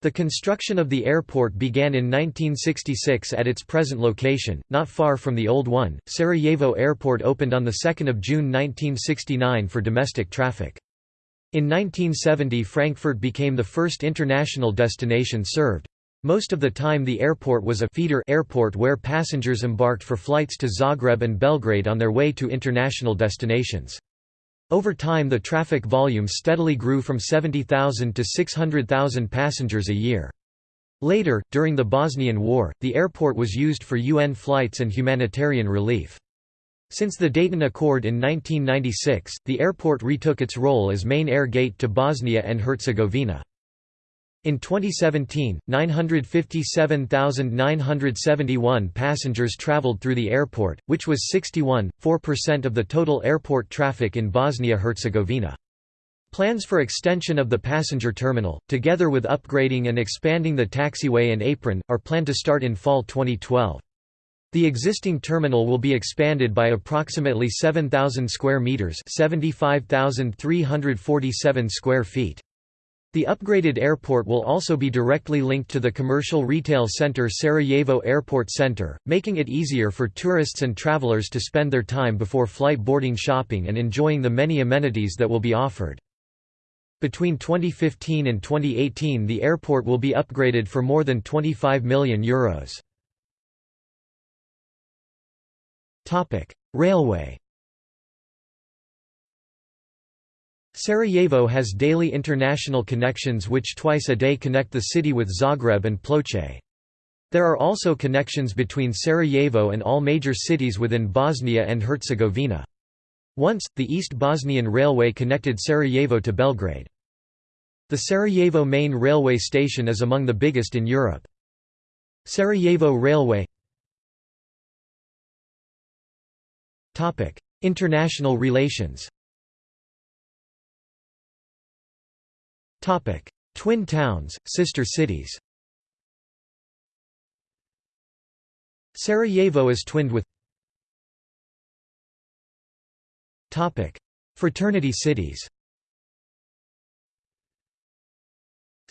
The construction of the airport began in 1966 at its present location, not far from the old one. Sarajevo Airport opened on 2 June 1969 for domestic traffic. In 1970 Frankfurt became the first international destination served. Most of the time the airport was a feeder airport where passengers embarked for flights to Zagreb and Belgrade on their way to international destinations. Over time the traffic volume steadily grew from 70,000 to 600,000 passengers a year. Later, during the Bosnian War, the airport was used for UN flights and humanitarian relief. Since the Dayton Accord in 1996, the airport retook its role as main air gate to Bosnia and Herzegovina. In 2017, 957,971 passengers traveled through the airport, which was 61.4% of the total airport traffic in Bosnia-Herzegovina. Plans for extension of the passenger terminal, together with upgrading and expanding the taxiway and apron, are planned to start in fall 2012. The existing terminal will be expanded by approximately 7,000 square meters, 75,347 square feet. The upgraded airport will also be directly linked to the commercial retail center Sarajevo Airport Center, making it easier for tourists and travelers to spend their time before flight boarding shopping and enjoying the many amenities that will be offered. Between 2015 and 2018 the airport will be upgraded for more than €25 million. Euros. Railway Sarajevo has daily international connections which twice a day connect the city with Zagreb and Ploče. There are also connections between Sarajevo and all major cities within Bosnia and Herzegovina. Once, the East Bosnian Railway connected Sarajevo to Belgrade. The Sarajevo main railway station is among the biggest in Europe. Sarajevo Railway International relations. Twin towns, sister cities. Sarajevo is twinned with Fraternity cities.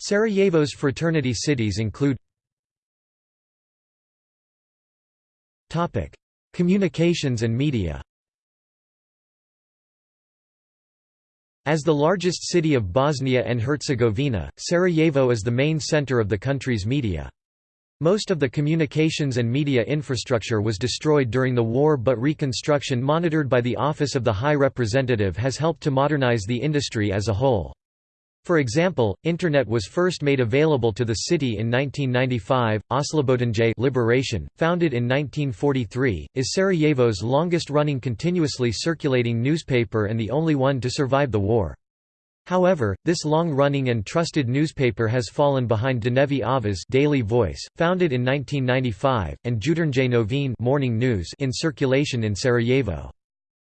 Sarajevo's fraternity cities include Topic: Communications and media. As the largest city of Bosnia and Herzegovina, Sarajevo is the main center of the country's media. Most of the communications and media infrastructure was destroyed during the war but reconstruction monitored by the Office of the High Representative has helped to modernize the industry as a whole. For example, Internet was first made available to the city in 1995. Oslobodanje Liberation, founded in 1943, is Sarajevo's longest-running continuously circulating newspaper and the only one to survive the war. However, this long-running and trusted newspaper has fallen behind Dnevni Avaz Daily Voice, founded in 1995, and Jutarnje Novine Morning News in circulation in Sarajevo.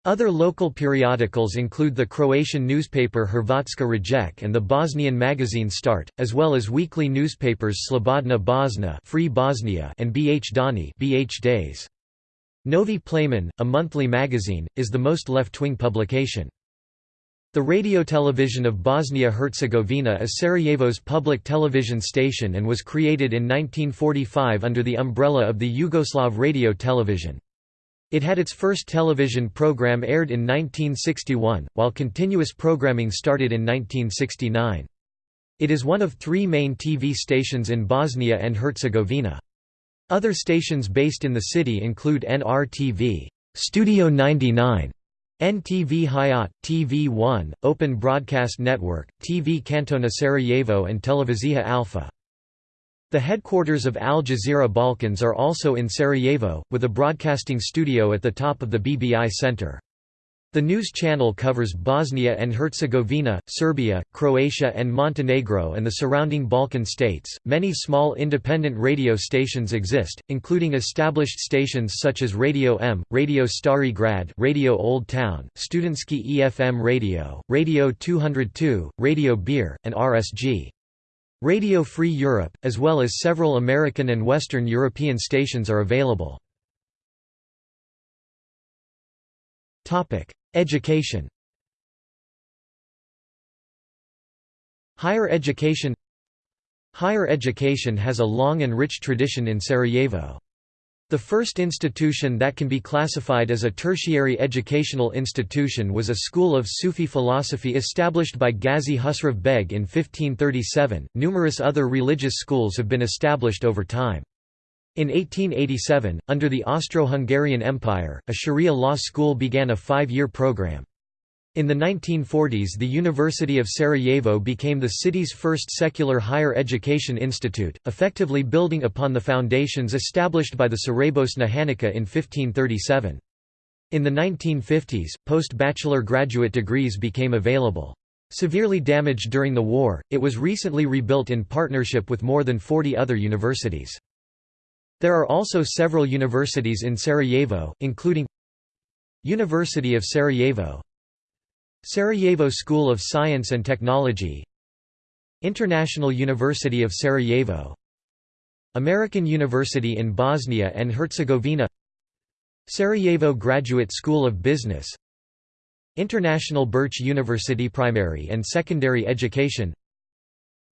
Other local periodicals include the Croatian newspaper Hrvatska Rijec and the Bosnian magazine Start, as well as weekly newspapers Slobodna Bosna Free Bosnia and BH Dani BH Days. Novi Plamen, a monthly magazine, is the most left-wing publication. The radio television of Bosnia-Herzegovina is Sarajevo's public television station and was created in 1945 under the umbrella of the Yugoslav radio television. It had its first television program aired in 1961, while continuous programming started in 1969. It is one of three main TV stations in Bosnia and Herzegovina. Other stations based in the city include NRTV, Studio 99, NTV Hayat, TV1, Open Broadcast Network, TV Kantona Sarajevo and Televizija Alfa. The headquarters of Al Jazeera Balkans are also in Sarajevo, with a broadcasting studio at the top of the BBI Center. The news channel covers Bosnia and Herzegovina, Serbia, Croatia, and Montenegro and the surrounding Balkan states. Many small independent radio stations exist, including established stations such as Radio M, Radio Stari Grad, Radio Old Town, Studentski EFM Radio, Radio 202, Radio Beer, and RSG. Radio Free Europe, as well as several American and Western European stations are available. Education Higher education Higher education has a long and rich tradition in Sarajevo. The first institution that can be classified as a tertiary educational institution was a school of Sufi philosophy established by Ghazi Husrev Beg in 1537. Numerous other religious schools have been established over time. In 1887, under the Austro-Hungarian Empire, a Sharia law school began a five-year program. In the 1940s the University of Sarajevo became the city's first secular higher education institute, effectively building upon the foundations established by the Saraybosna Hanikah in 1537. In the 1950s, post-bachelor graduate degrees became available. Severely damaged during the war, it was recently rebuilt in partnership with more than 40 other universities. There are also several universities in Sarajevo, including University of Sarajevo Sarajevo School of Science and Technology International University of Sarajevo American University in Bosnia and Herzegovina Sarajevo Graduate School of Business International Birch University Primary and Secondary Education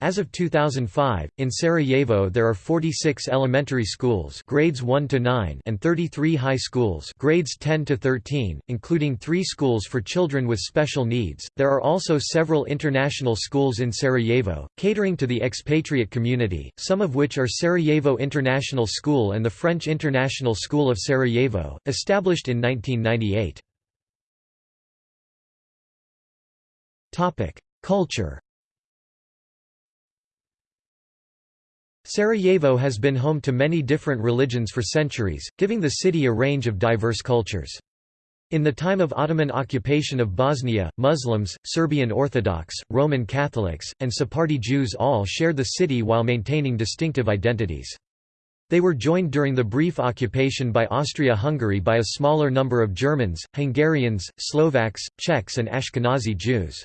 as of 2005, in Sarajevo there are 46 elementary schools grades 1 to 9 and 33 high schools grades 10 to 13, including 3 schools for children with special needs. There are also several international schools in Sarajevo, catering to the expatriate community, some of which are Sarajevo International School and the French International School of Sarajevo, established in 1998. Topic: Culture Sarajevo has been home to many different religions for centuries, giving the city a range of diverse cultures. In the time of Ottoman occupation of Bosnia, Muslims, Serbian Orthodox, Roman Catholics, and Sephardi Jews all shared the city while maintaining distinctive identities. They were joined during the brief occupation by Austria-Hungary by a smaller number of Germans, Hungarians, Slovaks, Czechs and Ashkenazi Jews.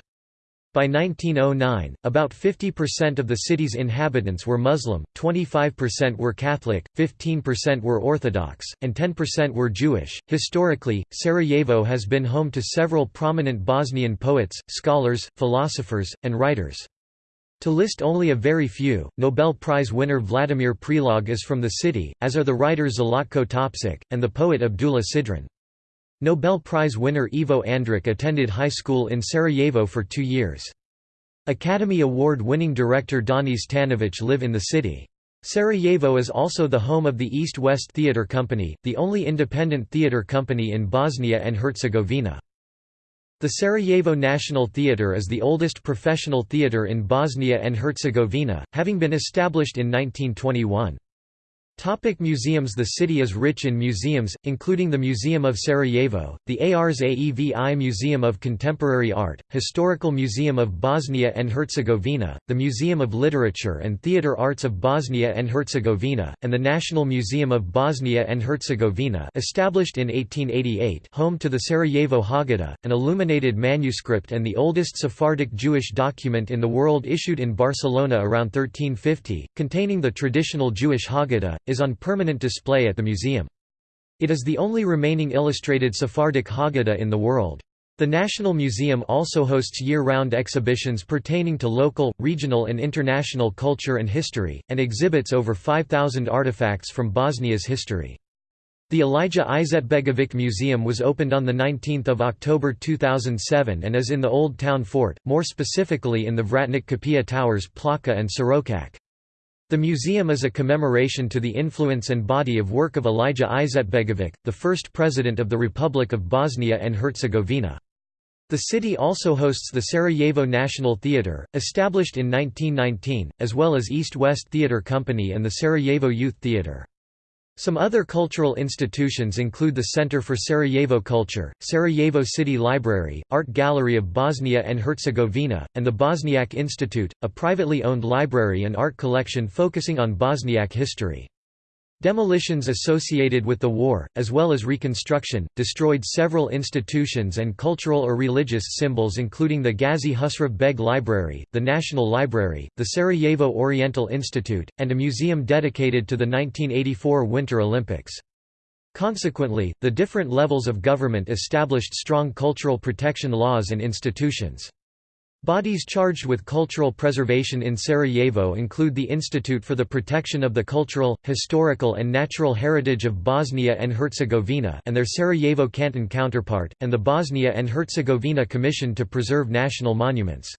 By 1909, about 50% of the city's inhabitants were Muslim, 25% were Catholic, 15% were Orthodox, and 10% were Jewish. Historically, Sarajevo has been home to several prominent Bosnian poets, scholars, philosophers, and writers. To list only a very few, Nobel Prize winner Vladimir Prelog is from the city, as are the writer Zlatko Topčić, and the poet Abdulah Sidran. Nobel Prize winner Ivo Andrić attended high school in Sarajevo for two years. Academy Award-winning director Danis Tanović live in the city. Sarajevo is also the home of the East-West Theatre Company, the only independent theatre company in Bosnia and Herzegovina. The Sarajevo National Theatre is the oldest professional theatre in Bosnia and Herzegovina, having been established in 1921. Topic museums The city is rich in museums, including the Museum of Sarajevo, the ARS AEVI Museum of Contemporary Art, Historical Museum of Bosnia and Herzegovina, the Museum of Literature and Theatre Arts of Bosnia and Herzegovina, and the National Museum of Bosnia and Herzegovina established in 1888 home to the Sarajevo Haggadah, an illuminated manuscript and the oldest Sephardic Jewish document in the world issued in Barcelona around 1350, containing the traditional Jewish Haggadah, is on permanent display at the museum. It is the only remaining illustrated Sephardic Haggadah in the world. The National Museum also hosts year-round exhibitions pertaining to local, regional and international culture and history, and exhibits over 5,000 artifacts from Bosnia's history. The Alija Izetbegovic Museum was opened on 19 October 2007 and is in the Old Town Fort, more specifically in the Vratnik Kapija Towers Plaka and Sorokak. The museum is a commemoration to the influence and body of work of Alija Izetbegovic, the first president of the Republic of Bosnia and Herzegovina. The city also hosts the Sarajevo National Theatre, established in 1919, as well as East-West Theatre Company and the Sarajevo Youth Theatre. Some other cultural institutions include the Center for Sarajevo Culture, Sarajevo City Library, Art Gallery of Bosnia and Herzegovina, and the Bosniak Institute, a privately owned library and art collection focusing on Bosniak history. Demolitions associated with the war, as well as reconstruction, destroyed several institutions and cultural or religious symbols including the Ghazi Husrev Beg Library, the National Library, the Sarajevo Oriental Institute, and a museum dedicated to the 1984 Winter Olympics. Consequently, the different levels of government established strong cultural protection laws and institutions. Bodies charged with cultural preservation in Sarajevo include the Institute for the Protection of the Cultural, Historical and Natural Heritage of Bosnia and Herzegovina and their Sarajevo canton counterpart, and the Bosnia and Herzegovina Commission to Preserve National Monuments.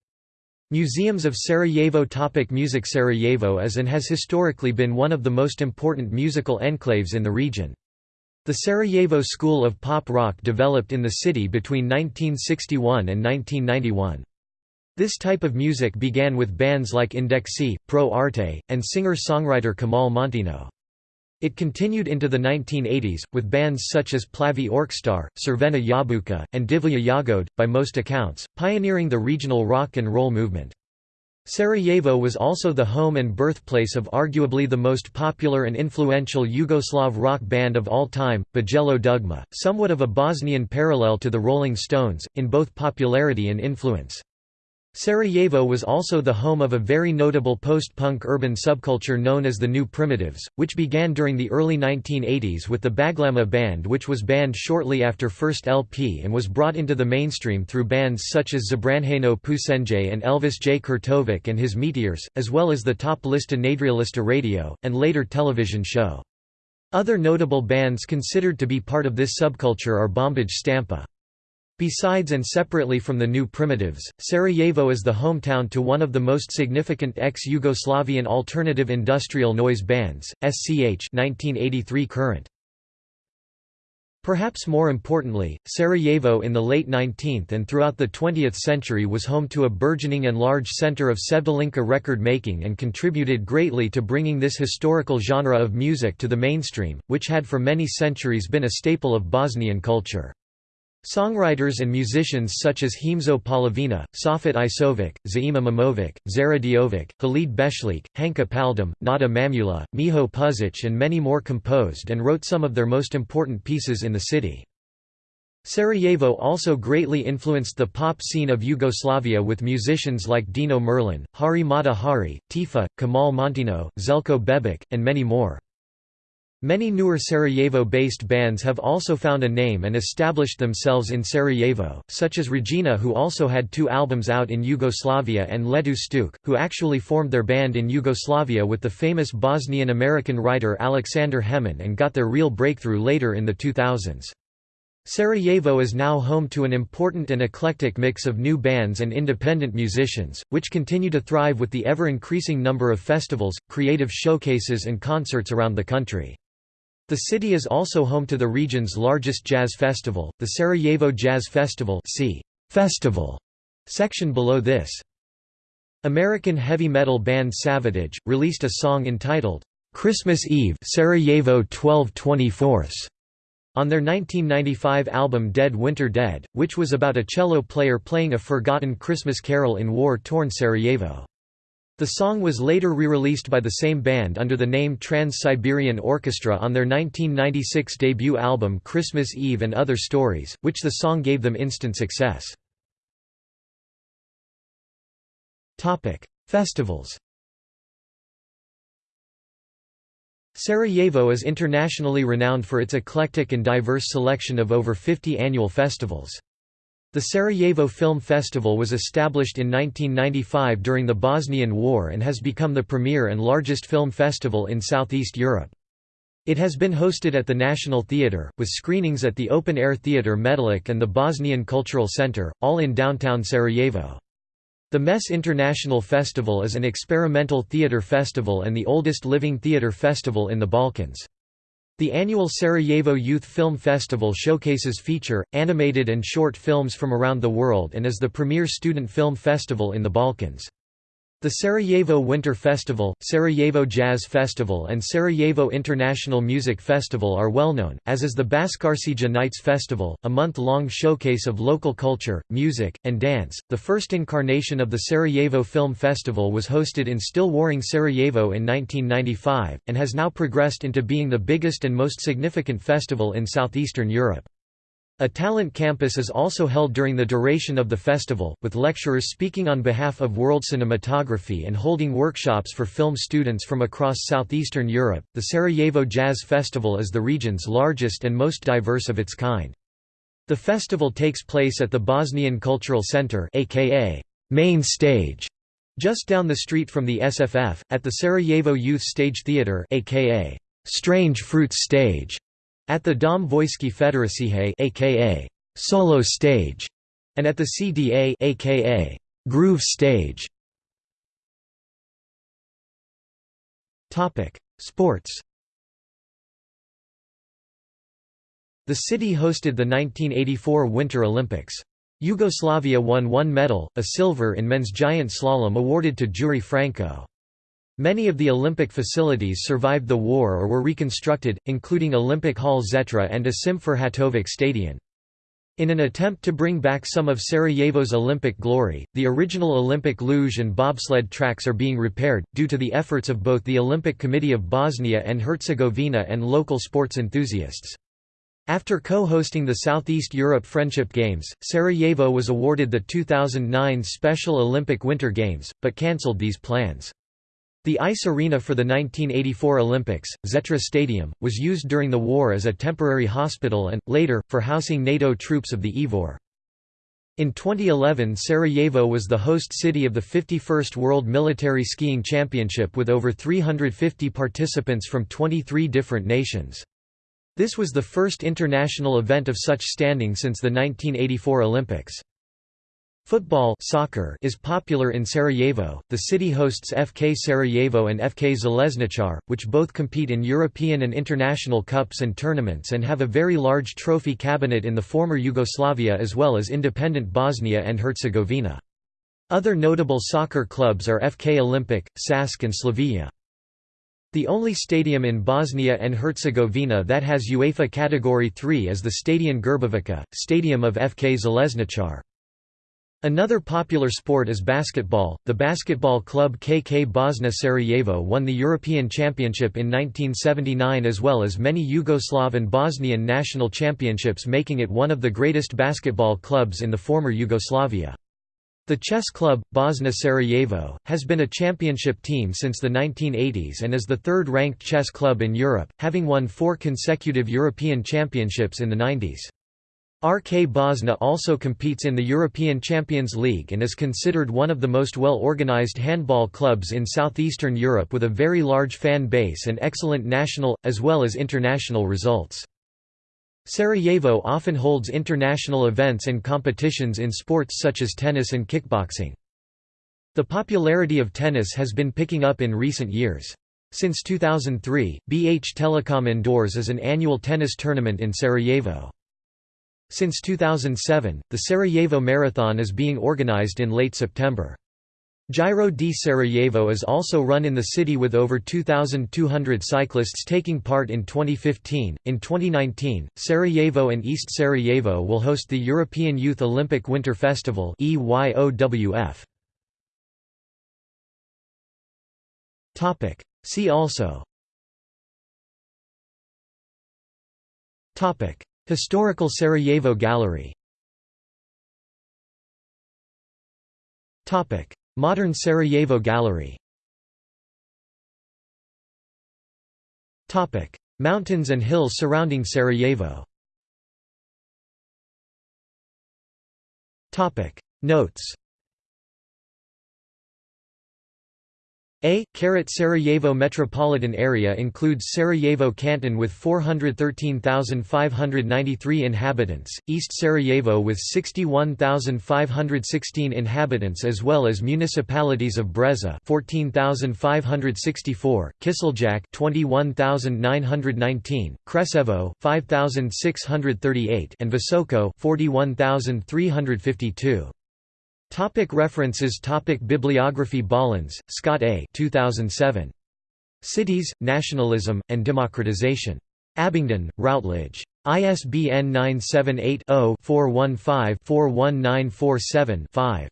Museums of Sarajevo Topic Music Sarajevo is and has historically been one of the most important musical enclaves in the region. The Sarajevo School of Pop Rock developed in the city between 1961 and 1991. This type of music began with bands like Indexi, Pro Arte, and singer-songwriter Kemal Monteno. It continued into the 1980s, with bands such as Plavi Orkestar, Crvena Jabuka, and Divlje Jagode, by most accounts, pioneering the regional rock and roll movement. Sarajevo was also the home and birthplace of arguably the most popular and influential Yugoslav rock band of all time, Bijelo Dugme, somewhat of a Bosnian parallel to the Rolling Stones, in both popularity and influence. Sarajevo was also the home of a very notable post-punk urban subculture known as the New Primitives, which began during the early 1980s with the Baglama band which was banned shortly after first LP and was brought into the mainstream through bands such as Zabranjeno Pušenje and Elvis J. Kurtovic and his Meteors, as well as the Top Lista Nadrealista radio, and later television show. Other notable bands considered to be part of this subculture are Bombaj Stampa. Besides and separately from the New Primitives, Sarajevo is the hometown to one of the most significant ex-Yugoslavian alternative industrial noise bands, SCH 1983 current. Perhaps more importantly, Sarajevo in the late 19th and throughout the 20th century was home to a burgeoning and large center of Sevdalinka record making and contributed greatly to bringing this historical genre of music to the mainstream, which had for many centuries been a staple of Bosnian culture. Songwriters and musicians such as Himzo Polovina, Safet Isovic, Zaim Imamovic, Zara Diovic, Halid Beslic, Hanka Paldum, Nada Mamula, Miho Puzic and many more composed and wrote some of their most important pieces in the city. Sarajevo also greatly influenced the pop scene of Yugoslavia with musicians like Dino Merlin, Hari Mata Hari, Tifa, Kemal Monteno, Zeljko Bebek, and many more. Many newer Sarajevo-based bands have also found a name and established themselves in Sarajevo, such as Regina who also had two albums out in Yugoslavia and Letu Stuke, who actually formed their band in Yugoslavia with the famous Bosnian-American writer Alexander Hemon and got their real breakthrough later in the 2000s. Sarajevo is now home to an important and eclectic mix of new bands and independent musicians, which continue to thrive with the ever-increasing number of festivals, creative showcases and concerts around the country. The city is also home to the region's largest jazz festival, the Sarajevo Jazz Festival see Festival section below this. American heavy metal band Savatage, released a song entitled, "'Christmas Eve Sarajevo 12 on their 1995 album Dead Winter Dead, which was about a cello player playing a forgotten Christmas carol in war-torn Sarajevo. The song was later re-released by the same band under the name Trans-Siberian Orchestra on their 1996 debut album Christmas Eve and Other Stories, which the song gave them instant success. Festivals Sarajevo is internationally renowned for its eclectic and diverse selection of over 50 annual festivals. The Sarajevo Film Festival was established in 1995 during the Bosnian War and has become the premier and largest film festival in Southeast Europe. It has been hosted at the National Theatre, with screenings at the open-air theatre Metalik and the Bosnian Cultural Centre, all in downtown Sarajevo. The MES International Festival is an experimental theatre festival and the oldest living theatre festival in the Balkans. The annual Sarajevo Youth Film Festival showcases feature, animated and short films from around the world and is the premier student film festival in the Balkans. The Sarajevo Winter Festival, Sarajevo Jazz Festival and Sarajevo International Music Festival are well known, as is the Bascarsija Nights Festival, a month-long showcase of local culture, music, and dance. The first incarnation of the Sarajevo Film Festival was hosted in still warring Sarajevo in 1995, and has now progressed into being the biggest and most significant festival in southeastern Europe. A talent campus is also held during the duration of the festival, with lecturers speaking on behalf of world cinematography and holding workshops for film students from across southeastern Europe. The Sarajevo Jazz Festival is the region's largest and most diverse of its kind. The festival takes place at the Bosnian Cultural Center, aka main stage just down the street from the SFF, at the Sarajevo Youth Stage Theatre aka Strange Fruits Stage, at the Dom Vojske Federacije aka Solo Stage, and at the CDA aka Groove Stage. Topic: Sports. The city hosted the 1984 Winter Olympics. Yugoslavia won one medal, a silver in men's giant slalom awarded to Jure Franko. Many of the Olympic facilities survived the war or were reconstructed, including Olympic Hall Zetra and Asim Ferhatovic Stadion. In an attempt to bring back some of Sarajevo's Olympic glory, the original Olympic luge and bobsled tracks are being repaired, due to the efforts of both the Olympic Committee of Bosnia and Herzegovina and local sports enthusiasts. After co-hosting the Southeast Europe Friendship Games, Sarajevo was awarded the 2009 Special Olympic Winter Games, but cancelled these plans. The ice arena for the 1984 Olympics, Zetra Stadium, was used during the war as a temporary hospital and, later, for housing NATO troops of the IFOR. In 2011 Sarajevo was the host city of the 51st World Military Skiing Championship with over 350 participants from 23 different nations. This was the first international event of such standing since the 1984 Olympics. Football soccer is popular in Sarajevo. The city hosts FK Sarajevo and FK Željezničar, which both compete in European and international cups and tournaments and have a very large trophy cabinet in the former Yugoslavia as well as independent Bosnia and Herzegovina. Other notable soccer clubs are FK Olimpik, Sask and Slavia. The only stadium in Bosnia and Herzegovina that has UEFA Category 3 is the Stadion Grbavica, stadium of FK Željezničar. Another popular sport is basketball. The basketball club KK Bosna Sarajevo won the European Championship in 1979 as well as many Yugoslav and Bosnian national championships making it one of the greatest basketball clubs in the former Yugoslavia. The chess club, Bosna Sarajevo, has been a championship team since the 1980s and is the third-ranked chess club in Europe, having won four consecutive European championships in the 90s. RK Bosna also competes in the European Champions League and is considered one of the most well-organized handball clubs in southeastern Europe with a very large fan base and excellent national, as well as international results. Sarajevo often holds international events and competitions in sports such as tennis and kickboxing. The popularity of tennis has been picking up in recent years. Since 2003, BH Telecom Indoors is an annual tennis tournament in Sarajevo. Since 2007, the Sarajevo Marathon is being organized in late September. Giro di Sarajevo is also run in the city with over 2,200 cyclists taking part in 2015. In 2019, Sarajevo and East Sarajevo will host the European Youth Olympic Winter Festival See also. Topic: Historical Sarajevo Gallery. Modern Sarajevo Gallery. Mountains and hills surrounding Sarajevo. Notes A. Sarajevo metropolitan area includes Sarajevo Canton with 413,593 inhabitants, East Sarajevo with 61,516 inhabitants as well as municipalities of Breza 14,564, Kiseljak 21,919, Kreševo 5,638 and Visoko 41,352. Topic references Topic Bibliography Bollens, Scott A. 2007. Cities, Nationalism, and Democratization. Abingdon, Routledge. ISBN 978-0-415-41947-5.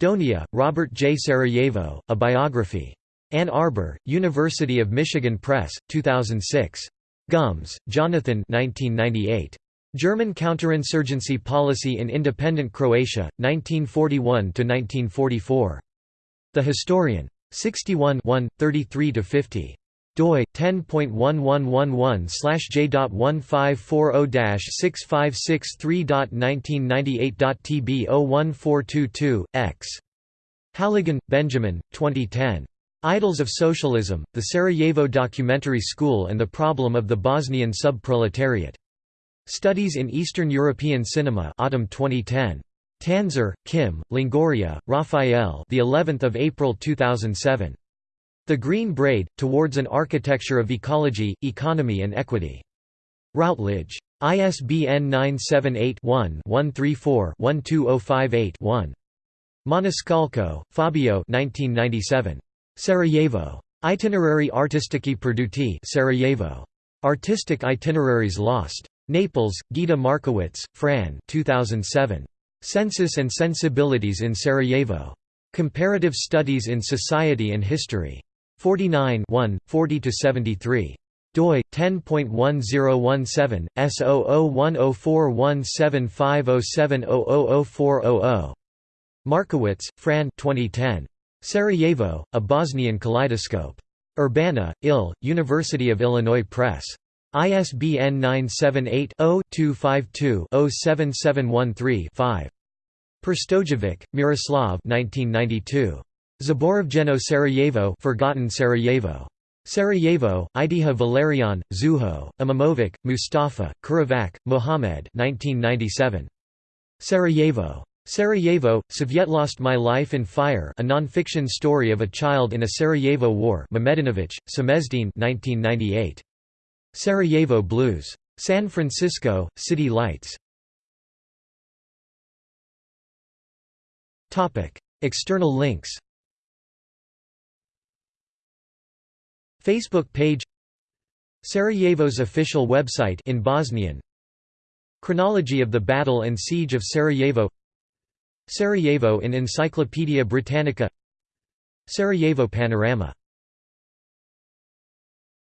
Donia, Robert J. Sarajevo, A Biography. Ann Arbor, University of Michigan Press, 2006. Gumz, Jonathan 1998. German counterinsurgency policy in independent Croatia, 1941–1944. The Historian. 61 33–50 doi 10.1111/j.1540-6563.1998.tb 01422 x Halligan, Benjamin, 2010. Idols of Socialism, The Sarajevo Documentary School and the Problem of the Bosnian Sub-Proletariat. Studies in Eastern European Cinema Autumn 2010. Tanzer, Kim, Longoria, Raphael the 11th of April 2007. The Green Braid, Towards an Architecture of Ecology, Economy and Equity. Routledge. ISBN 978-1-134-12058-1. Maniscalco, Fabio 1997. Sarajevo. Itinerari artistici perduti Sarajevo. Artistic Itineraries Lost. Naples, Gita Markowitz, Fran 2007. Census and Sensibilities in Sarajevo. Comparative Studies in Society and History. 49 40–73 doi 10.1017 S0010417507004000 Markowitz, Fran 2010. Sarajevo, A Bosnian Kaleidoscope. Urbana, IL, University of Illinois Press. ISBN 978-0-252-07713-5. Prstojevic, Miroslav 1992. Zaboravljeno Sarajevo Forgotten Sarajevo. Sarajevo, Idiha Valerian, Zuho, Imamovic, Mustafa, Kuravac, Mohamed 1997. Sarajevo. Sarajevo, Svjetlost My Life in Fire a non-fiction story of a child in a Sarajevo war Mehmedinovic, Semezdin 1998. Sarajevo Blues. San Francisco, City Lights. External links. Facebook page. Sarajevo's official website in Bosnian. Chronology of the Battle and Siege of Sarajevo. Sarajevo in Encyclopaedia Britannica. Sarajevo Panorama